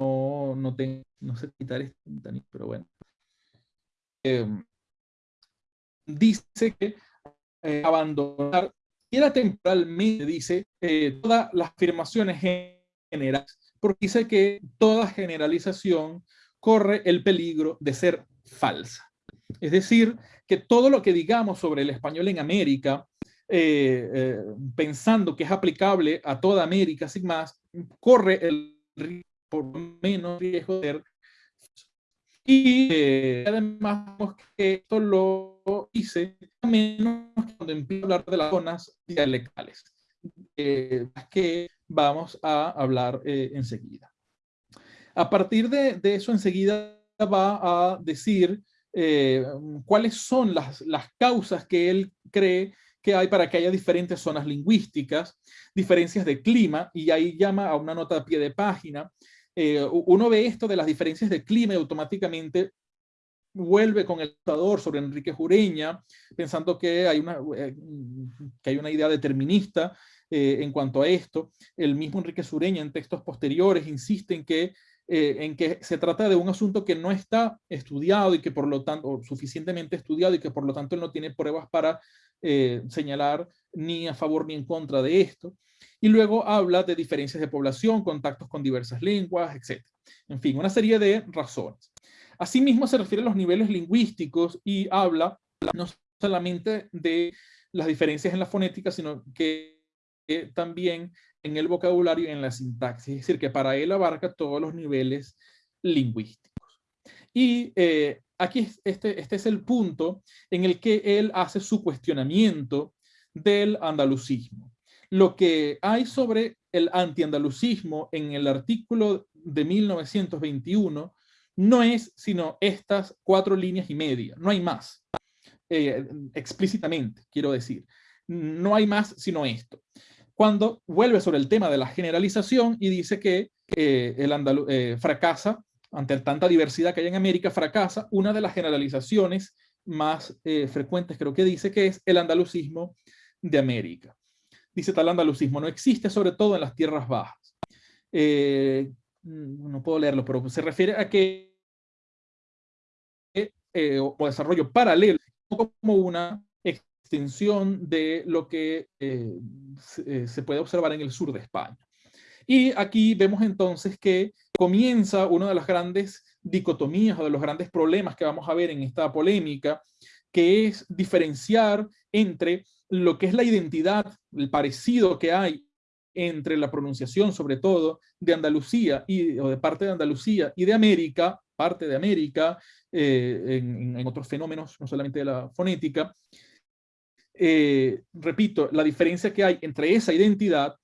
no, no tengo, no sé quitar esto, pero bueno. Eh, dice que eh, abandonar, era temporalmente, dice, todas las afirmaciones generales porque dice que toda generalización corre el peligro de ser falsa. Es decir, que todo lo que digamos sobre el español en América, eh, eh, pensando que es aplicable a toda América sin más, corre el por menos riesgo de y eh, además que esto lo hice menos cuando empiezo a hablar de las zonas dialectales, que vamos a hablar eh, enseguida. A partir de, eso enseguida va a decir eh, cuáles son las, causas que él cree que hay para que haya diferentes zonas lingüísticas, diferencias de clima, y ahí llama a una nota a pie de página. Eh, uno ve esto de las diferencias de clima y automáticamente vuelve con el tratador sobre Enrique Jureña, pensando que hay una, eh, que hay una idea determinista eh, en cuanto a esto. El mismo Enrique Sureña en textos posteriores insiste en que, en que se trata de un asunto que no está estudiado y que por lo tanto, suficientemente estudiado y que por lo tanto no tiene pruebas para señalar ni a favor ni en contra de esto. Y luego habla de diferencias de población, contactos con diversas lenguas, etc. En fin, una serie de razones. Asimismo se refiere a los niveles lingüísticos y habla no solamente de las diferencias en la fonética, sino que también en el vocabulario y en la sintaxis. Es decir, que para él abarca todos los niveles lingüísticos. Y eh, aquí este, este es el punto en el que él hace su cuestionamiento del andalucismo. Lo que hay sobre el antiandalucismo en el artículo de 1921 no es sino estas cuatro líneas y media, no hay más, eh, explícitamente, quiero decir. No hay más sino esto. Cuando vuelve sobre el tema de la generalización y dice que eh, el andaluz eh, fracasa, ante tanta diversidad que hay en América, fracasa una de las generalizaciones más frecuentes, creo que dice, que es el andalucismo de América. Dice tal andalucismo no existe, sobre todo en las tierras bajas. no puedo leerlo, pero se refiere a que eh, o desarrollo paralelo como una extensión de lo que eh, eh, se puede observar en el sur de España. Y aquí vemos entonces que comienza una de las grandes dicotomías o de los grandes problemas que vamos a ver en esta polémica, que es diferenciar entre lo que es la identidad, el parecido que hay entre la pronunciación, sobre todo, de Andalucía y, o de parte de Andalucía y de América, parte de América, eh, en, otros fenómenos, no solamente de la fonética. Eh, repito, la diferencia que hay entre esa identidad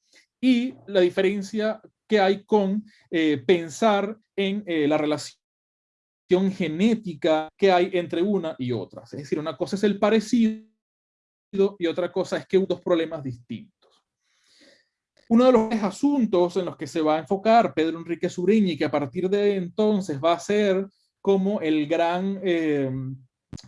y la diferencia que hay con eh, pensar en la relación genética que hay entre una y otra. Es decir, una cosa es el parecido y otra cosa es que dos problemas distintos. Uno de los asuntos en los que se va a enfocar Pedro Enrique Sureña que a partir de entonces va a ser como el gran, eh,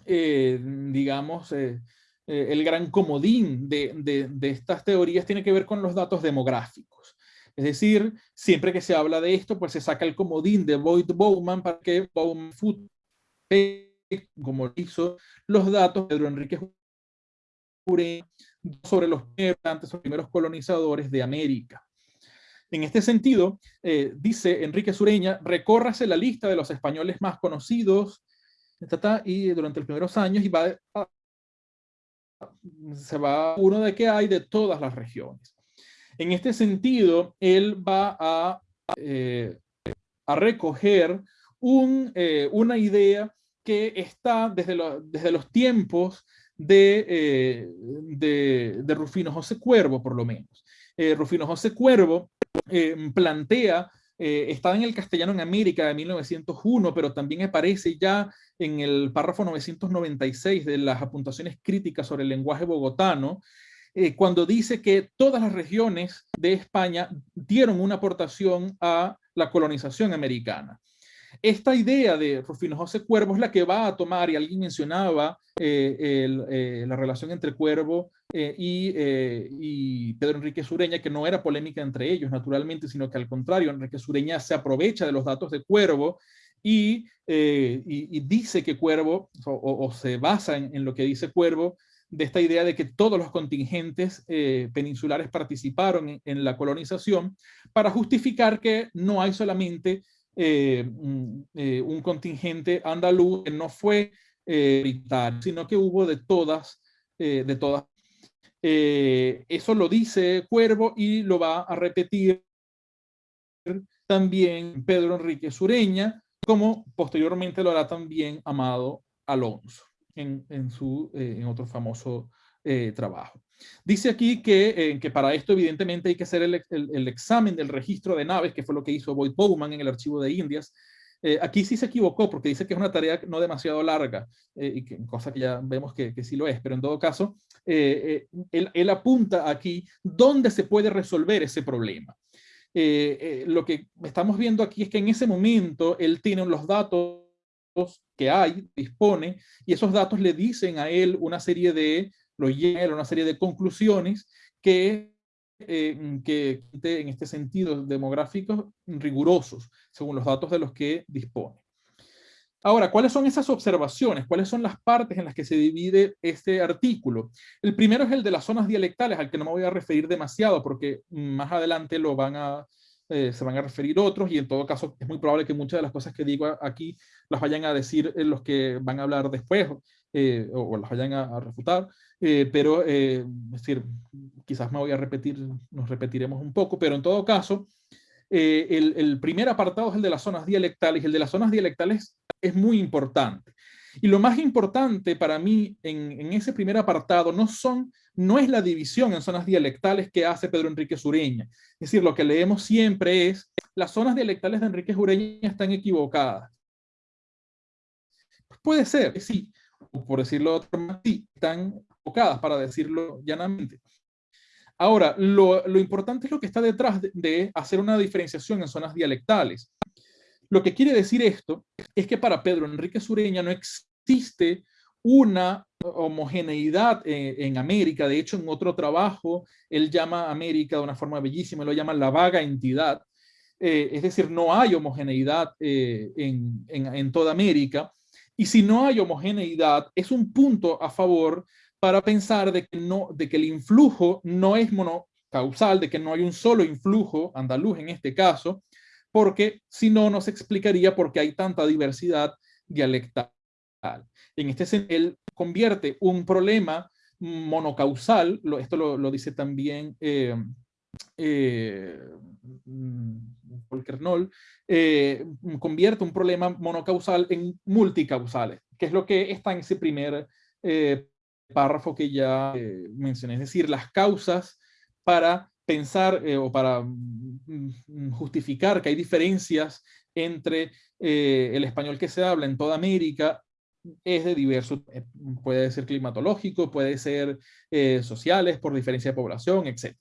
eh, digamos, eh, el gran comodín de, estas teorías tiene que ver con los datos demográficos. Es decir, siempre que se habla de esto, pues se saca el comodín de Boyd Bowman para que Bowman como hizo los datos de Pedro Enrique sobre los primeros colonizadores de América. En este sentido, eh, dice Enrique Sureña, recórrase la lista de los españoles más conocidos y durante los primeros años y va se va uno de que hay de todas las regiones. En este sentido, él va a, eh, a recoger eh, una idea que está desde, desde los tiempos de, de, de, Rufino José Cuervo, por lo menos. Rufino José Cuervo eh, plantea, eh, está en el castellano en América de 1901, pero también aparece ya en el párrafo 996 de las apuntaciones críticas sobre el lenguaje bogotano, eh, cuando dice que todas las regiones de España dieron una aportación a la colonización americana. Esta idea de Rufino José Cuervo es la que va a tomar, y alguien mencionaba la relación entre Cuervo eh, eh, y, Pedro Enrique Sureña, que no era polémica entre ellos, naturalmente, sino que al contrario, Enrique Sureña se aprovecha de los datos de Cuervo y, eh, dice que Cuervo, o, se basa en, lo que dice Cuervo, de esta idea de que todos los contingentes peninsulares participaron en, la colonización, para justificar que no hay solamente un, un, contingente andaluz que no fue vital, sino que hubo de todas, de todas eh, eso lo dice Cuervo y lo va a repetir también Pedro Enrique Sureña, como posteriormente lo hará también Amado Alonso en, su, eh, en otro famoso eh, trabajo. Dice aquí que, que, para esto evidentemente hay que hacer el, el, examen del registro de naves, que fue lo que hizo Boyd Bowman en el archivo de Indias, eh, aquí sí se equivocó porque dice que es una tarea no demasiado larga, eh, y que, cosa que ya vemos que, que, sí lo es, pero en todo caso, eh, él, él, apunta aquí dónde se puede resolver ese problema. lo que estamos viendo aquí es que en ese momento él tiene los datos que hay, dispone, y esos datos le dicen a él una serie de, lo llena una serie de conclusiones que, eh, que en este sentido demográficos rigurosos, según los datos de los que dispone. Ahora, ¿cuáles son esas observaciones? ¿Cuáles son las partes en las que se divide este artículo? El primero es el de las zonas dialectales, al que no me voy a referir demasiado porque más adelante lo van a, eh, se van a referir otros y en todo caso es muy probable que muchas de las cosas que digo aquí las vayan a decir los que van a hablar después eh, o, las vayan a, refutar, eh, pero es decir, quizás me voy a repetir, nos repetiremos un poco, pero en todo caso, el, el, primer apartado es el de las zonas dialectales y el de las zonas dialectales es muy importante. Y lo más importante para mí en, en ese primer apartado no son no es la división en zonas dialectales que hace Pedro Enrique Sureña. Es decir, lo que leemos siempre es, las zonas dialectales de Enrique Sureña están equivocadas. Puede ser, sí, por decirlo de otra manera, sí, están equivocadas, para decirlo llanamente. Ahora, lo, importante es lo que está detrás de, de hacer una diferenciación en zonas dialectales. Lo que quiere decir esto es que para Pedro Enrique Sureña no existe una homogeneidad en, América. De hecho, en otro trabajo, él llama a América de una forma bellísima, lo llama la vaga entidad. Eh, es decir, no hay homogeneidad eh, en, toda América. Y si no hay homogeneidad, es un punto a favor para pensar de que, no, de que el influjo no es monocausal, de que no hay un solo influjo andaluz en este caso, porque si no, nos explicaría por qué hay tanta diversidad dialectal. En este sentido, él convierte un problema monocausal, esto lo, dice también eh, eh, eh, convierte un problema monocausal en multicausales, que es lo que está en ese primer eh, párrafo que ya mencioné, es decir, las causas para pensar o para mm, justificar que hay diferencias entre el español que se habla en toda América es de diverso, eh, puede ser climatológico, puede ser eh, sociales, por diferencia de población, etc.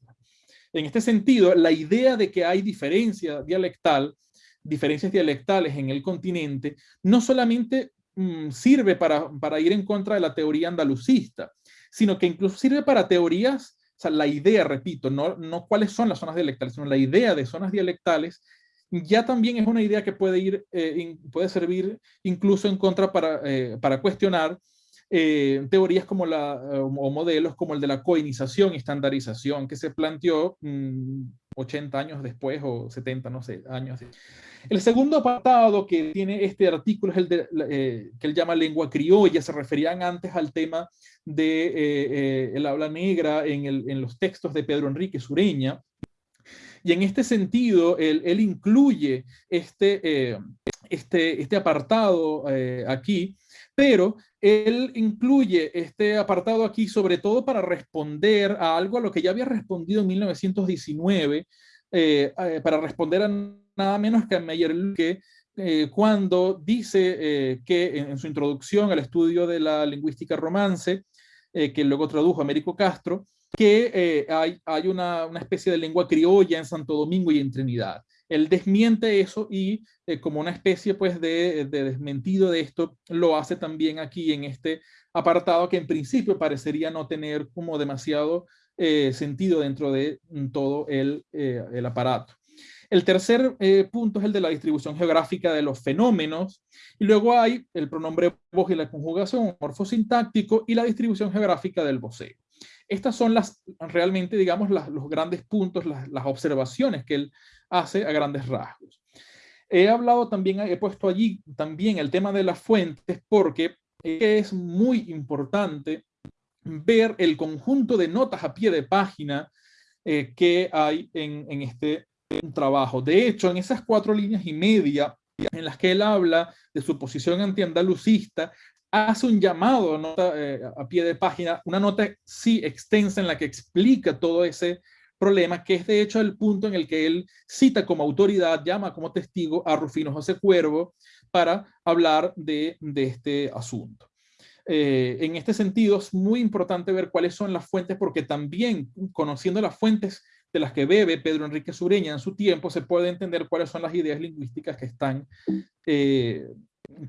En este sentido, la idea de que hay diferencia dialectal, diferencias dialectales en el continente, no solamente mm, sirve para, para ir en contra de la teoría andalucista, sino que incluso sirve para teorías, o sea, la idea, repito, no, no cuáles son las zonas dialectales, sino la idea de zonas dialectales ya también es una idea que puede, ir, eh, puede servir incluso en contra para, eh, para cuestionar eh, teorías como la, o modelos como el de la coinización y estandarización que se planteó 80 mm, años después o 70, no sé, años. El segundo apartado que tiene este artículo es el de, que él llama lengua criolla, se referían antes al tema de el habla negra en, el, en los textos de Pedro Enrique Sureña, y en este sentido, él, incluye este, eh, este, este apartado eh, aquí, pero él incluye este apartado aquí sobre todo para responder a algo a lo que ya había respondido en 1919, eh, para responder a nada menos que a Meyer que cuando dice que en, su introducción al estudio de la lingüística romance, que luego tradujo Américo Castro, que eh, hay, hay una, una, especie de lengua criolla en Santo Domingo y en Trinidad. Él desmiente eso y eh, como una especie pues de, de, desmentido de esto, lo hace también aquí en este apartado que en principio parecería no tener como demasiado eh, sentido dentro de mm, todo el, el aparato. El tercer punto es el de la distribución geográfica de los fenómenos. Y luego hay el pronombre voz y la conjugación morfosintáctico y la distribución geográfica del voceo. Estas son las, realmente, digamos, los grandes puntos, las, observaciones que él hace a grandes rasgos. He hablado también, he puesto allí también el tema de las fuentes porque es muy importante ver el conjunto de notas a pie de página eh, que hay en, en este trabajo. De hecho, en esas cuatro líneas y media en las que él habla de su posición antiandalucista, hace un llamado eh, a pie de página, una nota sí extensa en la que explica todo ese problema, que es de hecho el punto en el que él cita como autoridad, llama como testigo a Rufino José Cuervo para hablar de, de este asunto. Eh, en este sentido es muy importante ver cuáles son las fuentes, porque también conociendo las fuentes de las que bebe Pedro Enrique Sureña en su tiempo, se puede entender cuáles son las ideas lingüísticas que están eh,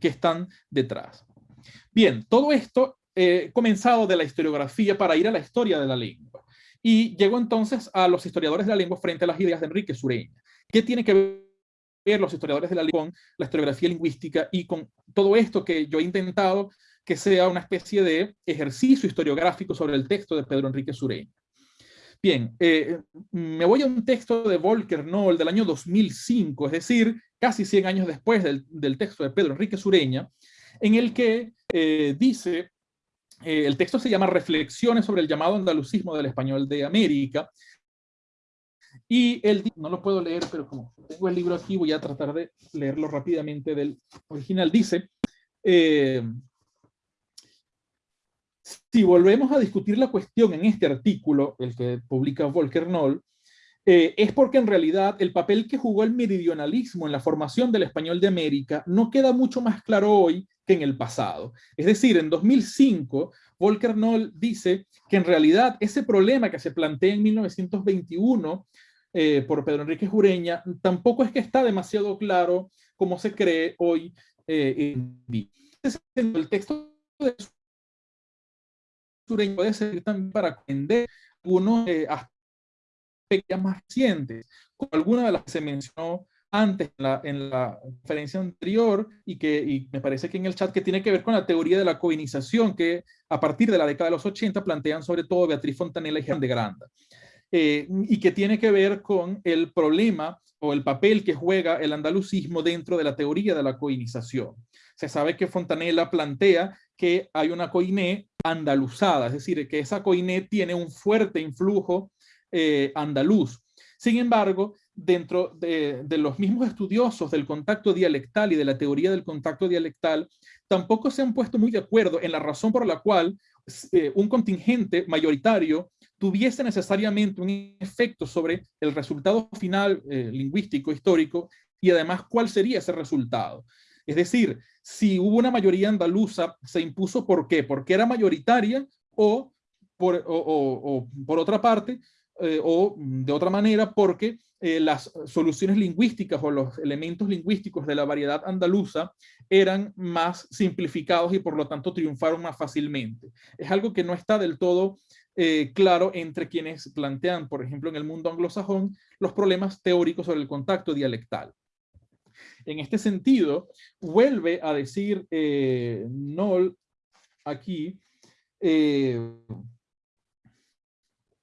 que están detrás. Bien, todo esto eh, comenzado de la historiografía para ir a la historia de la lengua. Y llegó entonces a los historiadores de la lengua frente a las ideas de Enrique Sureña. ¿Qué tiene que ver los historiadores de la lengua con la historiografía lingüística y con todo esto que yo he intentado que sea una especie de ejercicio historiográfico sobre el texto de Pedro Enrique Sureña? Bien, eh, me voy a un texto de Volker Noll del año 2005, es decir, casi 100 años después del, texto de Pedro Enrique Sureña, en el que eh, dice, eh, el texto se llama Reflexiones sobre el llamado andalucismo del español de América, y él, no lo puedo leer, pero como tengo el libro aquí, voy a tratar de leerlo rápidamente del original. Dice, si volvemos a discutir la cuestión en este artículo, el que publica Volker Noll, eh, es porque en realidad el papel que jugó el meridionalismo en la formación del español de América no queda mucho más claro hoy que en el pasado. Es decir, en 2005, Volker Noll dice que en realidad ese problema que se plantea en 1921 eh, por Pedro Enrique Jureña tampoco es que está demasiado claro como se cree hoy eh, en el texto de puede servir también para aprender algunos eh, aspectos más recientes, como alguna de las que se mencionó antes en la, en conferencia anterior y que me parece que en el chat que tiene que ver con la teoría de la coinización que a partir de la década de los 80 plantean sobre todo Beatriz Fontanella y Juan de Granda. Eh, y que tiene que ver con el problema o el papel que juega el andalucismo dentro de la teoría de la coinización. Se sabe que Fontanella plantea que hay una coiné andaluzada, es decir, que esa coiné tiene un fuerte influjo eh, andaluz. Sin embargo, dentro de, los mismos estudiosos del contacto dialectal y de la teoría del contacto dialectal, tampoco se han puesto muy de acuerdo en la razón por la cual eh, un contingente mayoritario tuviese necesariamente un efecto sobre el resultado final eh, lingüístico, histórico, y además cuál sería ese resultado. Es decir, si hubo una mayoría andaluza, se impuso ¿por qué? Porque era mayoritaria o por, por otra parte, eh, o de otra manera, porque eh, las soluciones lingüísticas o los elementos lingüísticos de la variedad andaluza eran más simplificados y por lo tanto triunfaron más fácilmente. Es algo que no está del todo eh, claro entre quienes plantean, por ejemplo, en el mundo anglosajón, los problemas teóricos sobre el contacto dialectal. En este sentido, vuelve a decir Noll aquí,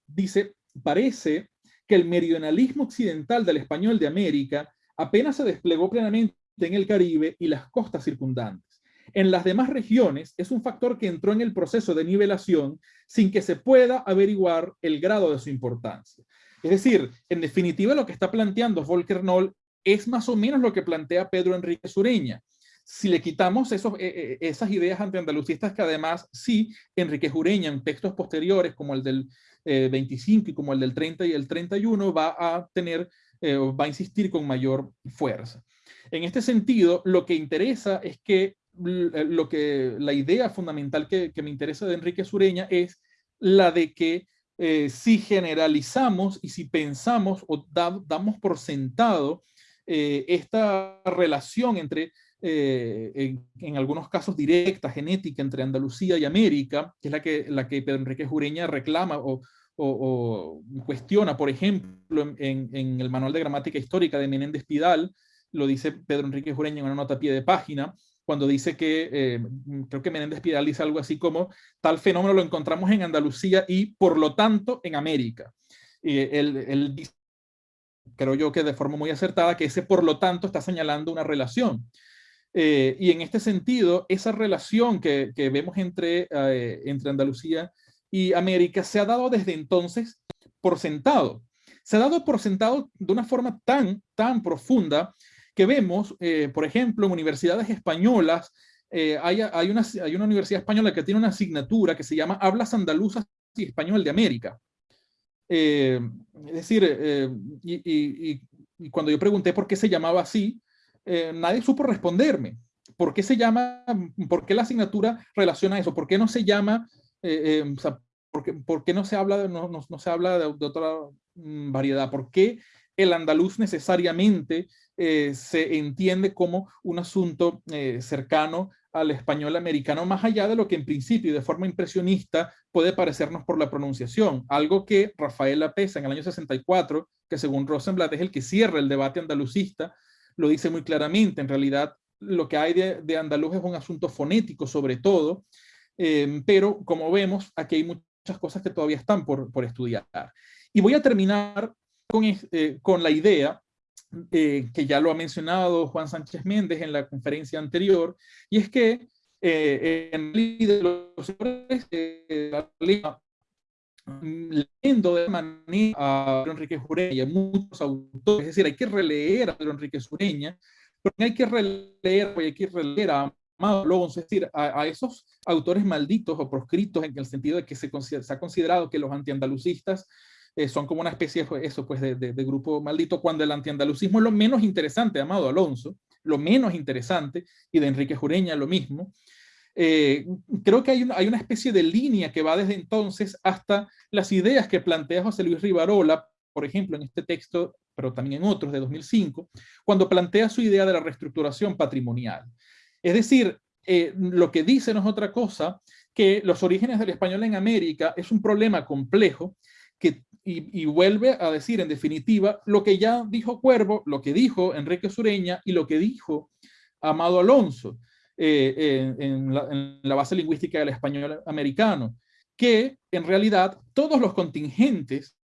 dice, parece que el meridionalismo occidental del español de América apenas se desplegó plenamente en el Caribe y las costas circundantes. En las demás regiones es un factor que entró en el proceso de nivelación sin que se pueda averiguar el grado de su importancia. Es decir, en definitiva lo que está planteando Volker Noll es más o menos lo que plantea Pedro Enrique Sureña. Si le quitamos esos, eh, eh, esas ideas antiandalucistas que además sí, Enrique Sureña en textos posteriores como el del 25 eh, y como el del 30 y el 31 va a tener, va a insistir con mayor fuerza. En este sentido, lo que interesa es que lo que la idea fundamental que, me interesa de Enrique Sureña es la de que si generalizamos y si pensamos o damos por sentado eh, esta relación entre, eh, en, algunos casos directa, genética, entre Andalucía y América, que es la que, la que Pedro Enrique Jureña reclama o, cuestiona, por ejemplo, en, el Manual de Gramática Histórica de Menéndez Pidal, lo dice Pedro Enrique Jureña en una nota a pie de página, cuando dice que, eh, creo que Menéndez Pidal dice algo así como, tal fenómeno lo encontramos en Andalucía y por lo tanto en América. él, él dice creo yo que de forma muy acertada, que ese por lo tanto está señalando una relación. Eh, y en este sentido, esa relación que, que vemos entre, eh, entre Andalucía y América se ha dado desde entonces por sentado. Se ha dado por sentado de una forma tan, tan profunda que vemos, eh, por ejemplo, en universidades españolas, hay, hay, una, hay una universidad española que tiene una asignatura que se llama Hablas Andaluzas y Español de América. Eh, es decir, eh, y, cuando yo pregunté por qué se llamaba así, eh, nadie supo responderme. ¿Por qué se llama, por qué la asignatura relaciona eso? ¿Por qué no se llama, por, qué, no se habla de, no, no, se habla de, otra mm, variedad? ¿Por qué el andaluz necesariamente eh, se entiende como un asunto eh, cercano al español americano, más allá de lo que en principio y de forma impresionista puede parecernos por la pronunciación. Algo que Rafael Lapesa en el año 64, que según Rosenblatt es el que cierra el debate andalucista, lo dice muy claramente. En realidad, lo que hay de, andaluz es un asunto fonético sobre todo, eh, pero como vemos, aquí hay muchas cosas que todavía están por, por estudiar. Y voy a terminar con, con la idea eh, que ya lo ha mencionado Juan Sánchez Méndez en la conferencia anterior, y es que eh, en de los eh, leyendo de manera a Pedro Enrique Jureña, muchos autores, es decir, hay que releer a Pedro Enrique Jureña, pero hay que releer, hay que releer a Amado Alonso, es decir, a, esos autores malditos o proscritos en el sentido de que se, se ha considerado que los antiandalucistas eh, son como una especie de, eso, pues, de, de, grupo maldito, cuando el antiandalucismo es lo menos interesante, Amado Alonso, lo menos interesante, y de Enrique Jureña lo mismo. Eh, creo que hay una, hay una especie de línea que va desde entonces hasta las ideas que plantea José Luis Rivarola, por ejemplo, en este texto, pero también en otros de 2005, cuando plantea su idea de la reestructuración patrimonial. Es decir, eh, lo que dice no es otra cosa que los orígenes del español en América es un problema complejo que y, vuelve a decir en definitiva lo que ya dijo Cuervo, lo que dijo Enrique Sureña y lo que dijo Amado Alonso eh, en, la, base lingüística del español americano, que en realidad todos los contingentes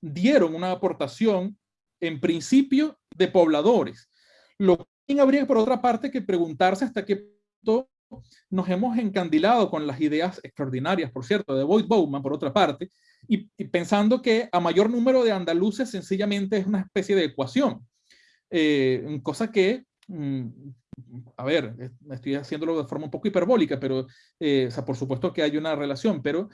dieron una aportación en principio de pobladores. Lo que habría por otra parte que preguntarse hasta qué punto nos hemos encandilado con las ideas extraordinarias, por cierto, de Boyd Bowman, por otra parte, y, pensando que a mayor número de andaluces sencillamente es una especie de ecuación, eh, cosa que, mm, a ver, estoy haciéndolo de forma un poco hiperbólica, pero, eh, o sea, por supuesto que hay una relación, pero,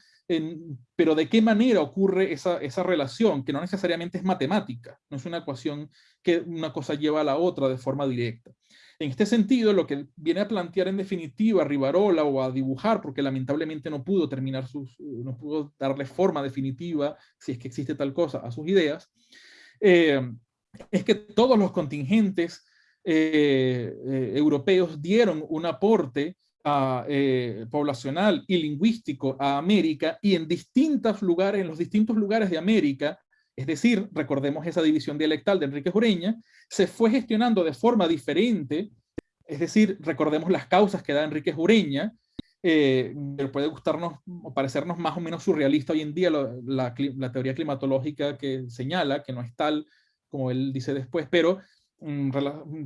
pero ¿de qué manera ocurre esa, esa relación? Que no necesariamente es matemática, no es una ecuación que una cosa lleva a la otra de forma directa. En este sentido, lo que viene a plantear en definitiva Rivarola o a dibujar, porque lamentablemente no pudo terminar sus, no pudo darle forma definitiva, si es que existe tal cosa, a sus ideas, eh, es que todos los contingentes eh, eh, europeos dieron un aporte poblacional y lingüístico a América y en distintos lugares, en los distintos lugares de América, es decir, recordemos esa división dialectal de Enrique Jureña, se fue gestionando de forma diferente, es decir, recordemos las causas que da Enrique Jureña, eh, puede gustarnos o parecernos más o menos surrealista hoy en día la, teoría climatológica que señala, que no es tal como él dice después, pero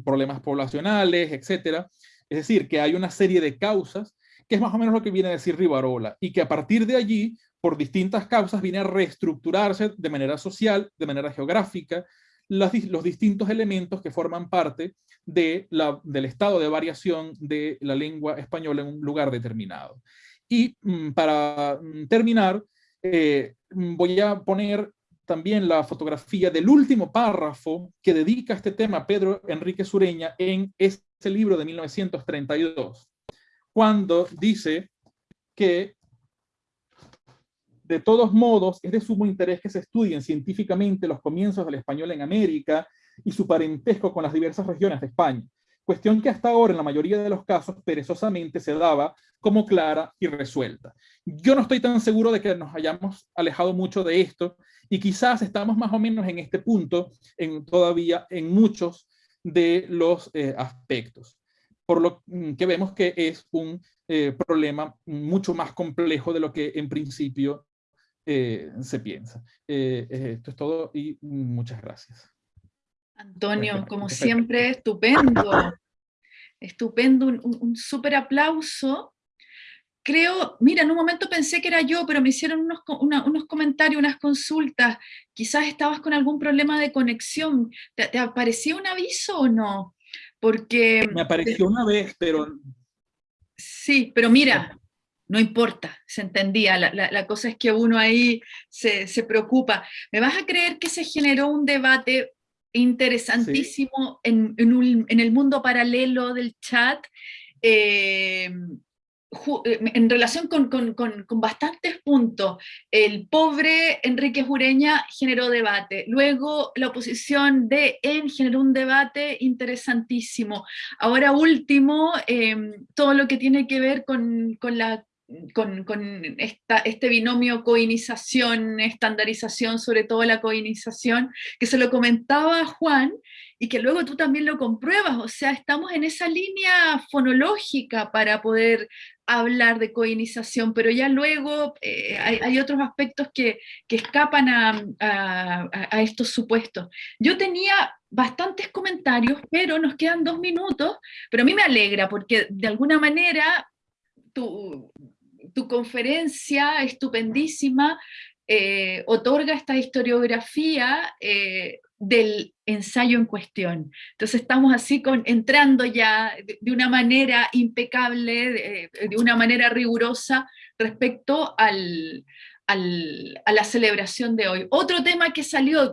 problemas poblacionales, etcétera. Es decir, que hay una serie de causas, que es más o menos lo que viene a decir Rivarola, y que a partir de allí por distintas causas viene a reestructurarse de manera social, de manera geográfica, los, distintos elementos que forman parte de la, del estado de variación de la lengua española en un lugar determinado. Y mm, para mm, terminar, eh, mm, voy a poner también la fotografía del último párrafo que dedica este tema Pedro Enrique Sureña en este libro de 1932, cuando dice que de todos modos, es de sumo interés que se estudien científicamente los comienzos del español en América y su parentesco con las diversas regiones de España, cuestión que hasta ahora en la mayoría de los casos perezosamente se daba como clara y resuelta. Yo no estoy tan seguro de que nos hayamos alejado mucho de esto y quizás estamos más o menos en este punto en, todavía en muchos de los eh, aspectos, por lo que vemos que es un eh, problema mucho más complejo de lo que en principio eh, se piensa. Eh, esto es todo y muchas gracias. Antonio, como siempre, estupendo. Estupendo, un, súper aplauso. Creo, mira, en un momento pensé que era yo, pero me hicieron unos, unos comentarios, unas consultas. Quizás estabas con algún problema de conexión. ¿Te, te apareció un aviso o no? Porque... Me apareció una vez, pero... Sí, pero mira, no importa, se entendía, la, cosa es que uno ahí se, preocupa. ¿Me vas a creer que se generó un debate interesantísimo en, el mundo paralelo del chat? Eh, eh, en relación con, bastantes puntos, el pobre Enrique Jureña generó debate, luego la oposición de EN generó un debate interesantísimo, ahora último, em, todo lo que tiene que ver con, la con, este binomio coinización, estandarización, sobre todo la coinización, que se lo comentaba Juan, y que luego tú también lo compruebas, o sea, estamos en esa línea fonológica para poder hablar de coinización, pero ya luego eh, hay, otros aspectos que, escapan a, estos supuestos. Yo tenía bastantes comentarios, pero nos quedan dos minutos, pero a mí me alegra porque de alguna manera tu, tu conferencia estupendísima eh, otorga esta historiografía eh, del ensayo en cuestión. Entonces estamos así con, entrando ya de, una manera impecable, de, una manera rigurosa respecto al, a la celebración de hoy. Otro tema que salió,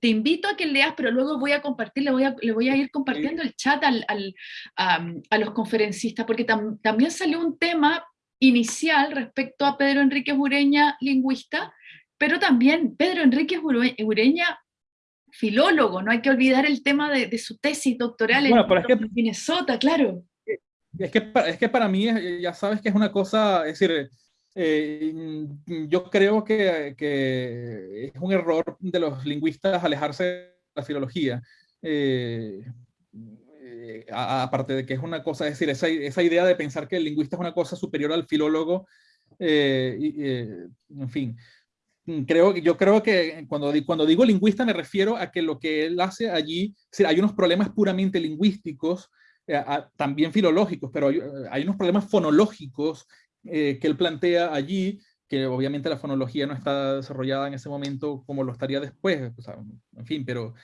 te invito a que leas, pero luego voy a compartir, le voy a, le voy a ir compartiendo el chat al, a, los conferencistas, porque también salió un tema inicial respecto a Pedro Enrique Ureña, lingüista, pero también Pedro Enrique Ureña, filólogo, no hay que olvidar el tema de, su tesis doctoral en, Minnesota, claro. Es que, es que para mí, ya sabes que es una cosa, es decir, eh, yo creo que, que, es un error de los lingüistas alejarse de la filología. Eh, eh, aparte de que es una cosa, es decir, esa, esa, idea de pensar que el lingüista es una cosa superior al filólogo, en fin, creo, yo creo que cuando, cuando digo lingüista me refiero a que lo que él hace allí, hay unos problemas puramente lingüísticos, eh, también filológicos, pero hay, unos problemas fonológicos eh, que él plantea allí, que obviamente la fonología no está desarrollada en ese momento como lo estaría después, en fin, pero,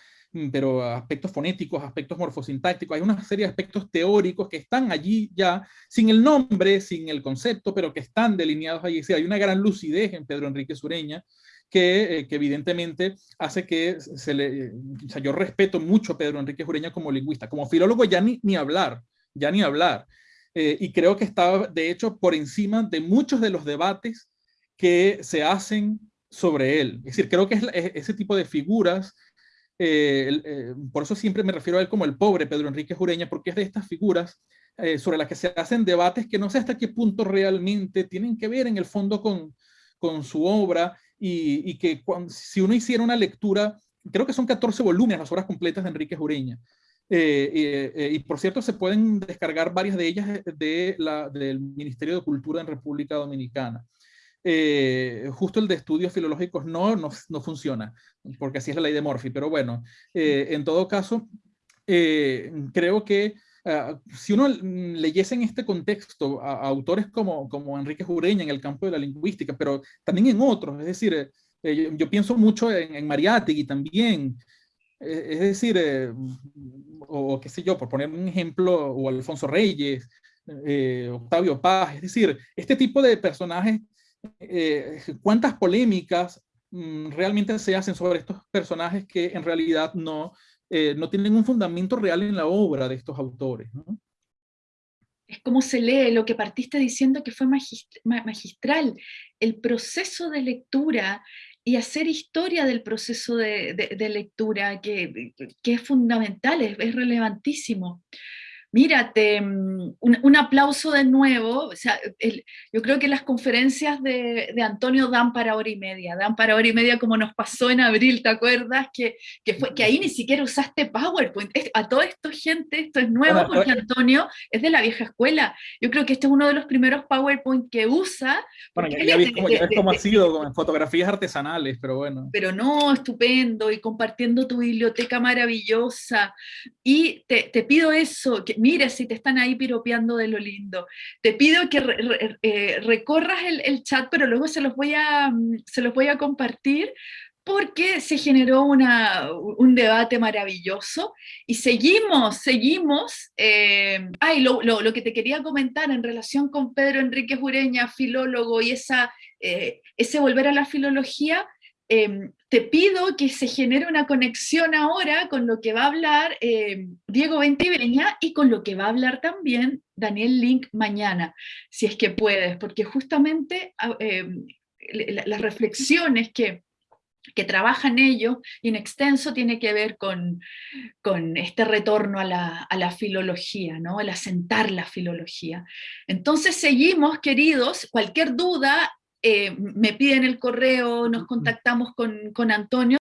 pero aspectos fonéticos, aspectos morfosintácticos, hay una serie de aspectos teóricos que están allí ya, sin el nombre, sin el concepto, pero que están delineados allí. Sí, hay una gran lucidez en Pedro Enrique Sureña, que, eh, que, evidentemente hace que se le... O sea, yo respeto mucho a Pedro Enrique Jureña como lingüista, como filólogo ya ni, ni hablar, ya ni hablar. Eh, y creo que está, de hecho, por encima de muchos de los debates que se hacen sobre él. Es decir, creo que es, ese tipo de figuras, eh, por eso siempre me refiero a él como el pobre Pedro Enrique Jureña, porque es de estas figuras sobre las que se hacen debates que no sé hasta qué punto realmente tienen que ver en el fondo con, su obra y, que si uno hiciera una lectura, creo que son 14 volúmenes las obras completas de Enrique Jureña, eh, eh, y por cierto se pueden descargar varias de ellas de la, del Ministerio de Cultura en República Dominicana. Eh, justo el de estudios filológicos no, no, no, funciona, porque así es la ley de Morphy, pero bueno, en todo caso, creo que Ah, si uno leyese en este contexto a, autores como, como Enrique Jureña en el campo de la lingüística, pero también en otros, es decir, eh, eh, yo, pienso mucho en, en Mariátegui también, eh, es decir, o, qué sé yo, por poner un ejemplo, o Alfonso Reyes, Octavio Paz, es decir, este tipo de personajes, cuántas polémicas mm, realmente se hacen sobre estos personajes que en realidad no, eh, no tienen un fundamento real en la obra de estos autores. Es como se lee lo que partiste diciendo que fue magistral, el proceso de lectura y hacer historia del proceso de, lectura, que, es fundamental, es relevantísimo. Mírate, mm, un, aplauso de nuevo. O sea, yo creo que las conferencias de, Antonio dan para hora y media, dan para hora y media como nos pasó en abril, ¿te acuerdas? Que, que, fue, que ahí ni siquiera usaste PowerPoint. a todo esto, gente, esto es nuevo porque Antonio es de la vieja escuela. Yo creo que este es uno de los primeros PowerPoint que usa. Bueno, ya, ves cómo, ha sido con fotografías artesanales, pero bueno. Pero no, estupendo, y compartiendo tu biblioteca maravillosa. Y te, te pido eso, que mira si te están ahí piropeando de lo lindo. Te pido que eh, recorras el, chat, pero luego se los voy a, mm, se los voy a compartir porque se generó una, un debate maravilloso y seguimos, seguimos. Eh, ay, lo, lo, que te quería comentar en relación con Pedro Enrique Jureña, filólogo, y esa, eh, ese volver a la filología, em, te pido que se genere una conexión ahora con lo que va a hablar em, Diego Ventiveña y con lo que va a hablar también Daniel Link mañana, si es que puedes, porque justamente ah, em, las reflexiones que, que trabajan ellos en extenso tiene que ver con, con este retorno a la, a la, filología, ¿no? el asentar la filología. Entonces seguimos, queridos, cualquier duda, eh, me piden el correo, nos contactamos con, con Antonio,